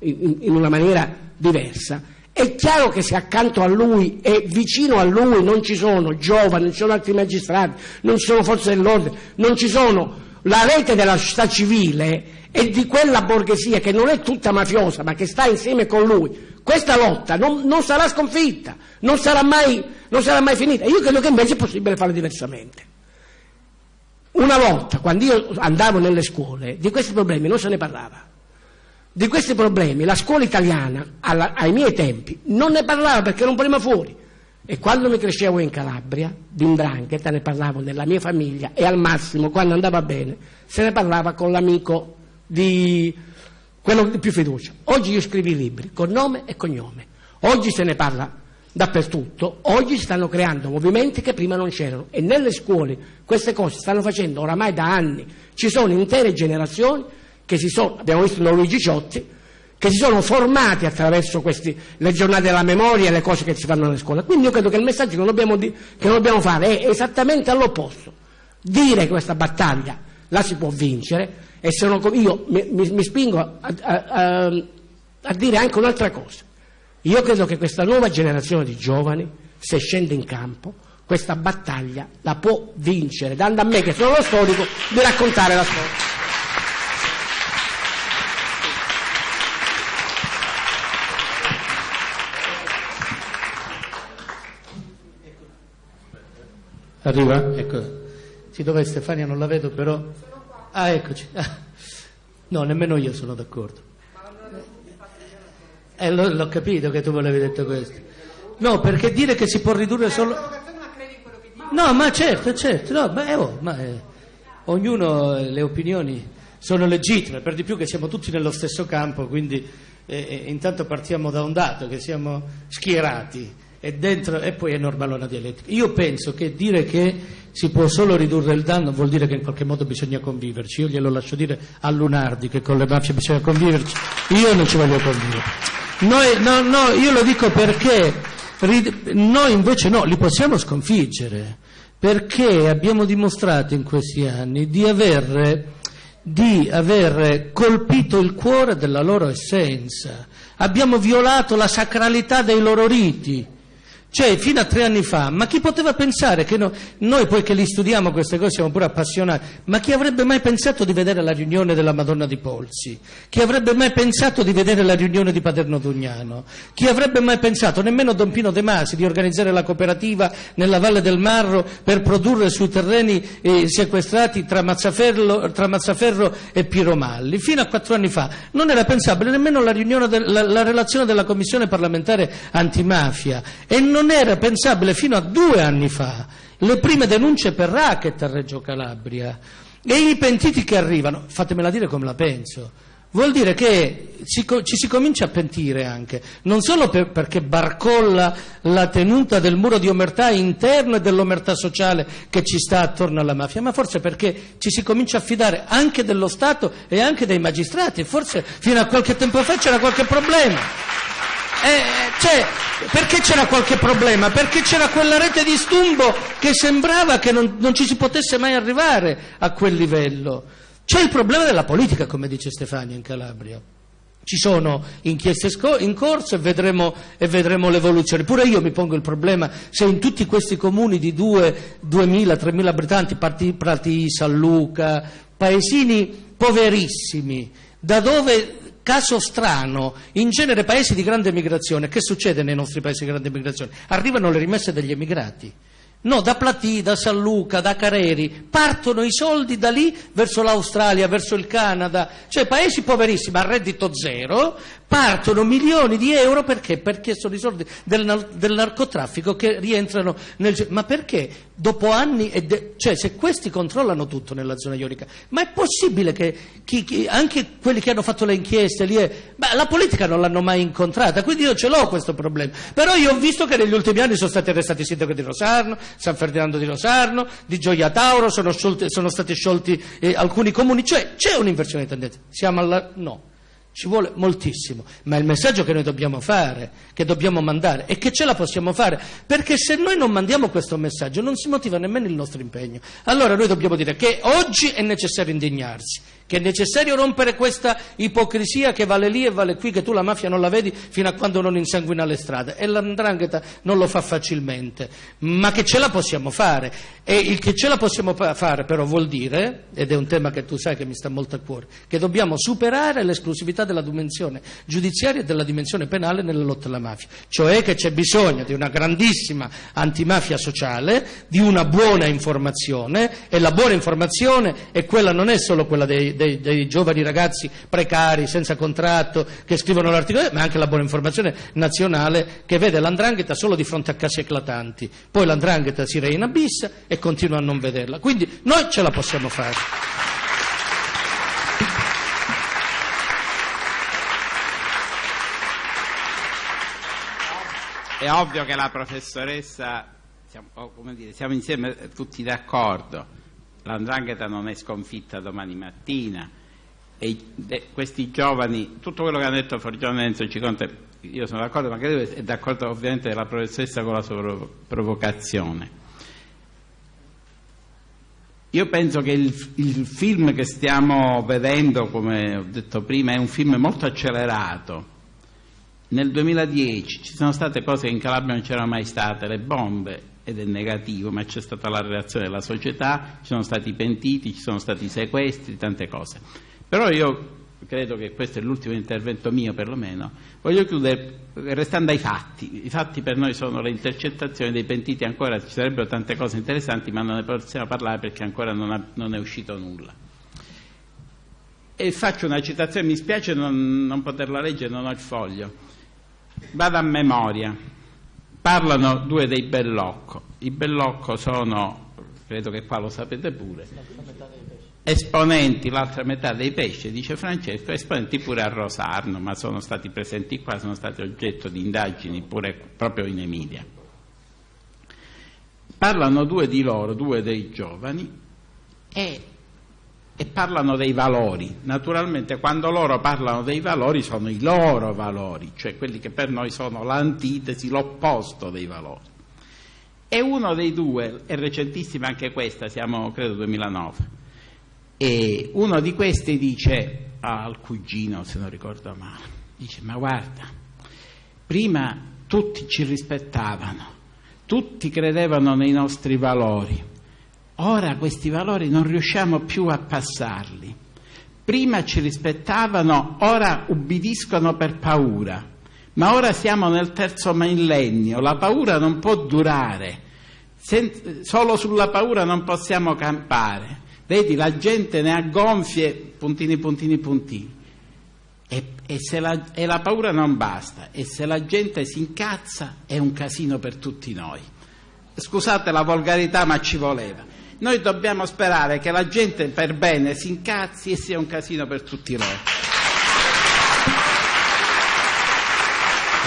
in, in una maniera diversa, è chiaro che se accanto a lui e vicino a lui non ci sono giovani, non ci sono altri magistrati, non ci sono forze dell'ordine, non ci sono la rete della società civile e di quella borghesia che non è tutta mafiosa ma che sta insieme con lui, questa lotta non, non sarà sconfitta, non sarà, mai, non sarà mai finita. Io credo che invece è possibile farlo diversamente. Una volta, quando io andavo nelle scuole, di questi problemi non se ne parlava. Di questi problemi la scuola italiana, alla, ai miei tempi, non ne parlava perché era un problema fuori. E quando mi crescevo in Calabria, di Indrangheta, ne parlavo nella mia famiglia e al massimo, quando andava bene, se ne parlava con l'amico di quello di più fiducia. Oggi io scrivo i libri con nome e cognome. Oggi se ne parla dappertutto, oggi si stanno creando movimenti che prima non c'erano e nelle scuole queste cose stanno facendo oramai da anni. Ci sono intere generazioni che si sono, abbiamo visto da Luigi Ciotti, che si sono formati attraverso questi, le giornate della memoria e le cose che si fanno nelle scuole. Quindi io credo che il messaggio che non dobbiamo, che non dobbiamo fare è esattamente all'opposto. Dire che questa battaglia la si può vincere E sono, io mi, mi, mi spingo a, a, a, a dire anche un'altra cosa. Io credo che questa nuova generazione di giovani, se scende in campo, questa battaglia la può vincere, dando a me, che sono lo storico, di raccontare la storia. Arriva? Ecco. Sì, dov'è Stefania? Non la vedo però. Ah, eccoci. No, nemmeno io sono d'accordo. Eh, l'ho, l'ho capito che tu volevi detto questo. No, perché dire che si può ridurre solo... No, ma certo, certo, no, beh, oh, ma, eh, ognuno eh, le opinioni sono legittime, per di più che siamo tutti nello stesso campo, quindi eh, eh intanto partiamo da un dato, che siamo schierati e, dentro, e poi è normale una dialettica. Io penso che dire che si può solo ridurre il danno vuol dire che in qualche modo bisogna conviverci. Io glielo lascio dire a Lunardi che con le mafie bisogna conviverci, io non ci voglio convivere. Noi, no, no, io lo dico perché noi invece no, li possiamo sconfiggere, perché abbiamo dimostrato in questi anni di aver, di aver colpito il cuore della loro essenza, abbiamo violato la sacralità dei loro riti. Cioè, fino a tre anni fa, ma chi poteva pensare che no, noi poi che li studiamo queste cose siamo pure appassionati, ma chi avrebbe mai pensato di vedere la riunione della Madonna di Polsi? Chi avrebbe mai pensato di vedere la riunione di Paterno Dugnano? Chi avrebbe mai pensato, nemmeno Don Pino De Masi, di organizzare la cooperativa nella Valle del Marro per produrre sui terreni eh, sequestrati tra Mazzaferro, tra Mazzaferro, e Piromalli? Fino a quattro anni fa non era pensabile nemmeno la, de, la, la relazione della Commissione parlamentare antimafia non era pensabile fino a due anni fa. Le prime denunce per racket a Reggio Calabria. E i pentiti che arrivano, fatemela dire come la penso, vuol dire che ci, ci si comincia a pentire anche, non solo per, perché barcolla la tenuta del muro di omertà interno e dell'omertà sociale che ci sta attorno alla mafia, ma forse perché ci si comincia a fidare anche dello Stato e anche dei magistrati, forse fino a qualche tempo fa c'era qualche problema. Eh, cioè, perché c'era qualche problema? Perché c'era quella rete di stumbo che sembrava che non, non ci si potesse mai arrivare a quel livello. C'è il problema della politica, come dice Stefania in Calabria. Ci sono inchieste in corso e vedremo, e vedremo, l'evoluzione. Pure io mi pongo il problema se in tutti questi comuni di 2, 2.000, 3.000 abitanti, Prati, San Luca, paesini poverissimi, da dove Caso strano, in genere paesi di grande migrazione, che succede nei nostri paesi di grande migrazione? Arrivano le rimesse degli emigrati. No, da Platì, da San Luca, da Careri, partono i soldi da lì verso l'Australia, verso il Canada, cioè paesi poverissimi a reddito zero, partono milioni di euro perché? Perché sono i soldi del, del narcotraffico che rientrano nel... Ma perché? Dopo anni, de... cioè se questi controllano tutto nella zona ionica, ma è possibile che chi, chi, anche quelli che hanno fatto le inchieste lì, è... Beh, la politica non l'hanno mai incontrata, quindi io ce l'ho questo problema. Però io ho visto che negli ultimi anni sono stati arrestati il sindaco di Rosarno, San Ferdinando di Rosarno, di Gioia Tauro, sono, sciolti, sono stati sciolti eh, alcuni comuni, cioè c'è un'inversione di tendenza. Siamo alla... no ci vuole moltissimo, ma il messaggio che noi dobbiamo fare, che dobbiamo mandare, è che ce la possiamo fare, perché se noi non mandiamo questo messaggio non si motiva nemmeno il nostro impegno. Allora noi dobbiamo dire che oggi è necessario indignarsi, che è necessario rompere questa ipocrisia che vale lì e vale qui, che tu la mafia non la vedi fino a quando non insanguina le strade. E l'andrangheta non lo fa facilmente, ma che ce la possiamo fare? E il che ce la possiamo fare però vuol dire, ed è un tema che tu sai che mi sta molto a cuore, che dobbiamo superare l'esclusività della dimensione giudiziaria e della dimensione penale nella lotta alla mafia, cioè che c'è bisogno di una grandissima antimafia sociale, di una buona informazione e la buona informazione è quella, non è solo quella dei dei, dei, giovani ragazzi precari, senza contratto, che scrivono l'articolo, ma anche la buona informazione nazionale che vede l'andrangheta solo di fronte a casi eclatanti. Poi l'andrangheta si reinabissa e continua a non vederla. Quindi noi ce la possiamo fare. È ovvio che la professoressa, siamo, oh, dire, siamo insieme tutti d'accordo l'andrangheta non è sconfitta domani mattina e questi giovani, tutto quello che ha detto Forgione Enzo Ciconte, io sono d'accordo, ma credo è d'accordo ovviamente la professoressa con la sua provocazione. io penso che il, il, film che stiamo vedendo, come ho detto prima, è un film molto accelerato. Nel 2010 ci sono state cose che in Calabria non c'erano mai state, le bombe, ed è negativo, ma c'è stata la reazione della società, ci sono stati pentiti, ci sono stati sequestri, tante cose. Però io credo che questo è l'ultimo intervento mio perlomeno, voglio chiudere restando ai fatti. I fatti per noi sono le intercettazioni dei pentiti, ancora ci sarebbero tante cose interessanti, ma non ne possiamo parlare perché ancora non, ha, non è uscito nulla. E faccio una citazione, mi spiace non, non poterla leggere, non ho il foglio. Vado a memoria. Parlano due dei Bellocco. I Bellocco sono, credo che qua lo sapete pure, esponenti, l'altra metà dei pesci, dice Francesco, esponenti pure a Rosarno, ma sono stati presenti qua, sono stati oggetto di indagini pure proprio in Emilia. Parlano due di loro, due dei giovani, e, e parlano dei valori. Naturalmente quando loro parlano dei valori sono i loro valori, cioè quelli che per noi sono l'antitesi, l'opposto dei valori. E uno dei due, è recentissima anche questa, siamo credo 2009, e uno di questi dice al cugino, se non ricordo male, dice ma guarda, prima tutti ci rispettavano, tutti credevano nei nostri valori, ora questi valori non riusciamo più a passarli. Prima ci rispettavano, ora ubbidiscono per paura, ma ora siamo nel terzo millennio, la paura non può durare, Sen- solo sulla paura non possiamo campare. Vedi, la gente ne ha gonfie, puntini, puntini, puntini. E, e, la, e la paura non basta. E se la gente si incazza è un casino per tutti noi. Scusate la volgarità, ma ci voleva. Noi dobbiamo sperare che la gente per bene si incazzi e sia un casino per tutti noi.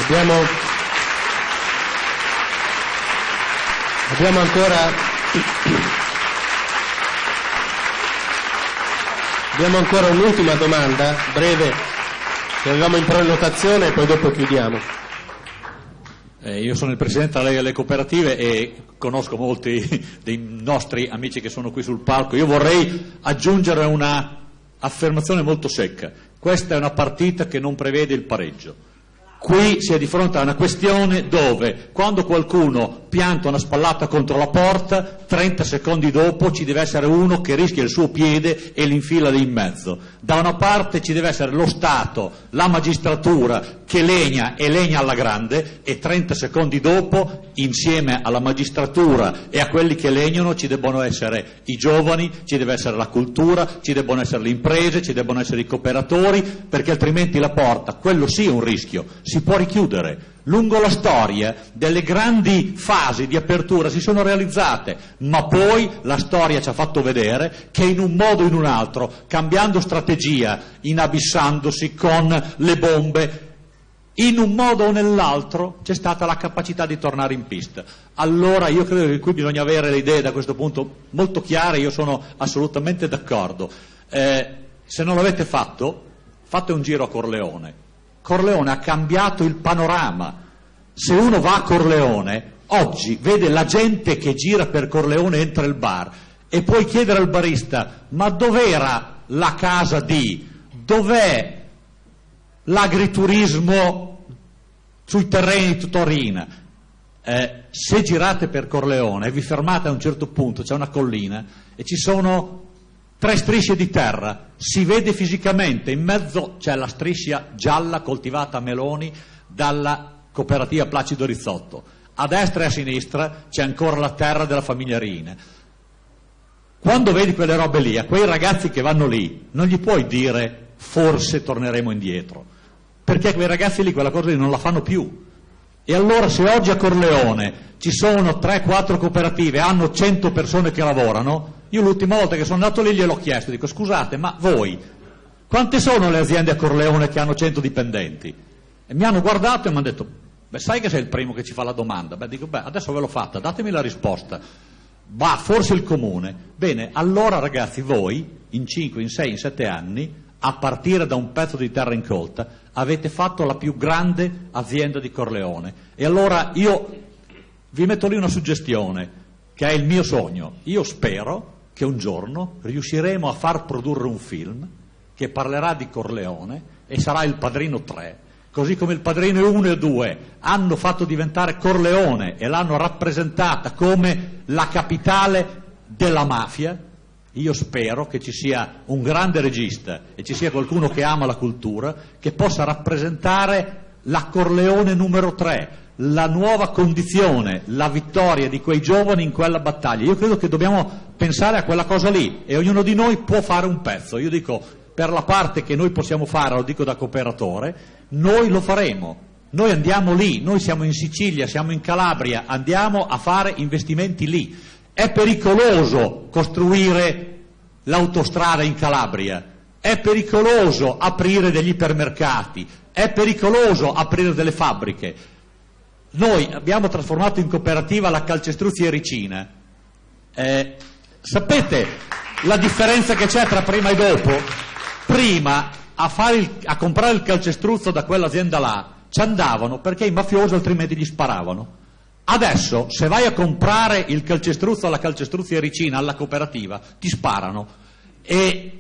Abbiamo, abbiamo ancora Abbiamo ancora un'ultima domanda, breve, che avevamo in prenotazione e poi dopo chiudiamo. Eh, io sono il presidente delle Cooperative e conosco molti dei nostri amici che sono qui sul palco. Io vorrei aggiungere una affermazione molto secca. Questa è una partita che non prevede il pareggio. Qui si è di fronte a una questione dove quando qualcuno pianta una spallata contro la porta, 30 secondi dopo ci deve essere uno che rischia il suo piede e l'infila lì in mezzo. Da una parte ci deve essere lo Stato, la magistratura che legna e legna alla grande e 30 secondi dopo, insieme alla magistratura e a quelli che legnano, ci debbono essere i giovani, ci deve essere la cultura, ci debbono essere le imprese, ci debbono essere i cooperatori, perché altrimenti la porta, quello sì è un rischio, si può richiudere lungo la storia delle grandi fasi di apertura si sono realizzate, ma poi la storia ci ha fatto vedere che in un modo o in un altro, cambiando strategia, inabissandosi con le bombe, in un modo o nell'altro c'è stata la capacità di tornare in pista. Allora io credo che qui bisogna avere le idee da questo punto molto chiare, io sono assolutamente d'accordo. Eh, se non l'avete fatto, fate un giro a Corleone Corleone ha cambiato il panorama. Se uno va a Corleone, oggi vede la gente che gira per Corleone entra il bar e puoi chiedere al barista ma dov'era la casa di, dov'è l'agriturismo sui terreni di Torino? Eh, se girate per Corleone e vi fermate a un certo punto, c'è una collina e ci sono tre strisce di terra, si vede fisicamente, in mezzo c'è la striscia gialla coltivata a meloni dalla cooperativa Placido Rizzotto, a destra e a sinistra c'è ancora la terra della famiglia Rine. Quando vedi quelle robe lì, a quei ragazzi che vanno lì, non gli puoi dire forse torneremo indietro, perché quei ragazzi lì quella cosa lì non la fanno più. E allora se oggi a Corleone ci sono 3-4 cooperative, hanno 100 persone che lavorano, io l'ultima volta che sono andato lì gliel'ho chiesto, dico scusate, ma voi, quante sono le aziende a Corleone che hanno 100 dipendenti? E mi hanno guardato e mi hanno detto, beh sai che sei il primo che ci fa la domanda? Beh dico, beh adesso ve l'ho fatta, datemi la risposta. Va, forse il comune. Bene, allora ragazzi voi, in 5, in 6, in 7 anni, a partire da un pezzo di terra incolta, avete fatto la più grande azienda di Corleone. E allora io vi metto lì una suggestione, che è il mio sogno. Io spero che un giorno riusciremo a far produrre un film che parlerà di Corleone e sarà il Padrino 3, così come il Padrino 1 e 2 hanno fatto diventare Corleone e l'hanno rappresentata come la capitale della mafia. Io spero che ci sia un grande regista e ci sia qualcuno che ama la cultura che possa rappresentare la Corleone numero 3, la nuova condizione, la vittoria di quei giovani in quella battaglia. Io credo che dobbiamo pensare a quella cosa lì e ognuno di noi può fare un pezzo. Io dico, per la parte che noi possiamo fare, lo dico da cooperatore, noi lo faremo. Noi andiamo lì, noi siamo in Sicilia, siamo in Calabria, andiamo a fare investimenti lì. È pericoloso costruire l'autostrada in Calabria, è pericoloso aprire degli ipermercati, è pericoloso aprire delle fabbriche. Noi abbiamo trasformato in cooperativa la calcestruzzi Ericina. Eh, sapete la differenza che c'è tra prima e dopo? Prima a, il, a comprare il calcestruzzo da quell'azienda là ci andavano perché i mafiosi altrimenti gli sparavano. Adesso, se vai a comprare il calcestruzzo alla calcestruzzi Ericina, alla cooperativa, ti sparano. E,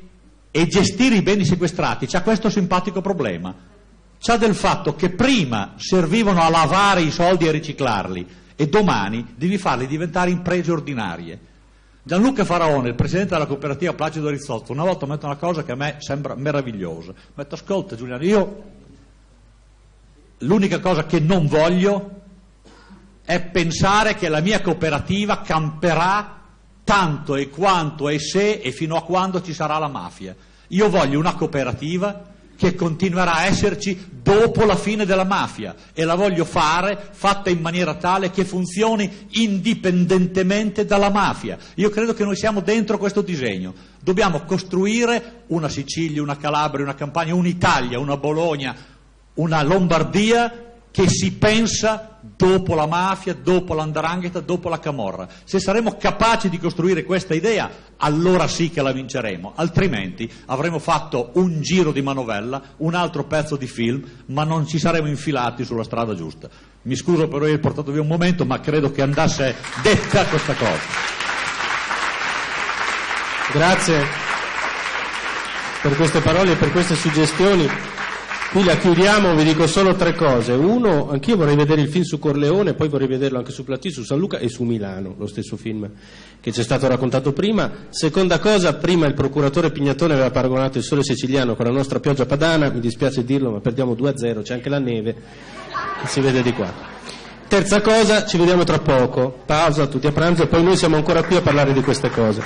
e gestire i beni sequestrati c'ha questo simpatico problema c'ha del fatto che prima servivano a lavare i soldi e a riciclarli e domani devi farli diventare imprese ordinarie. Gianluca Faraone, il presidente della cooperativa Placido Rizzotto, una volta mette una cosa che a me sembra meravigliosa. Mette, ascolta Giuliano, io l'unica cosa che non voglio è pensare che la mia cooperativa camperà tanto e quanto e se e fino a quando ci sarà la mafia. Io voglio una cooperativa che continuerà a esserci dopo la fine della mafia e la voglio fare fatta in maniera tale che funzioni indipendentemente dalla mafia. Io credo che noi siamo dentro questo disegno. Dobbiamo costruire una Sicilia, una Calabria, una Campania, un'Italia, una Bologna, una Lombardia che si pensa dopo la mafia, dopo l'andrangheta, dopo la camorra. Se saremo capaci di costruire questa idea, allora sì che la vinceremo, altrimenti avremo fatto un giro di manovella, un altro pezzo di film, ma non ci saremo infilati sulla strada giusta. Mi scuso per aver portato via un momento, ma credo che andasse detta questa cosa. Grazie per queste parole e per queste suggestioni. Qui la chiudiamo, vi dico solo tre cose. Uno, anch'io vorrei vedere il film su Corleone, poi vorrei vederlo anche su Platì, su San Luca e su Milano, lo stesso film che ci è stato raccontato prima. Seconda cosa, prima il procuratore Pignatone aveva paragonato il sole siciliano con la nostra pioggia padana, mi dispiace dirlo, ma perdiamo 2-0, c'è anche la neve, che si vede di qua. Terza cosa, ci vediamo tra poco, pausa tutti a pranzo e poi noi siamo ancora qui a parlare di queste cose.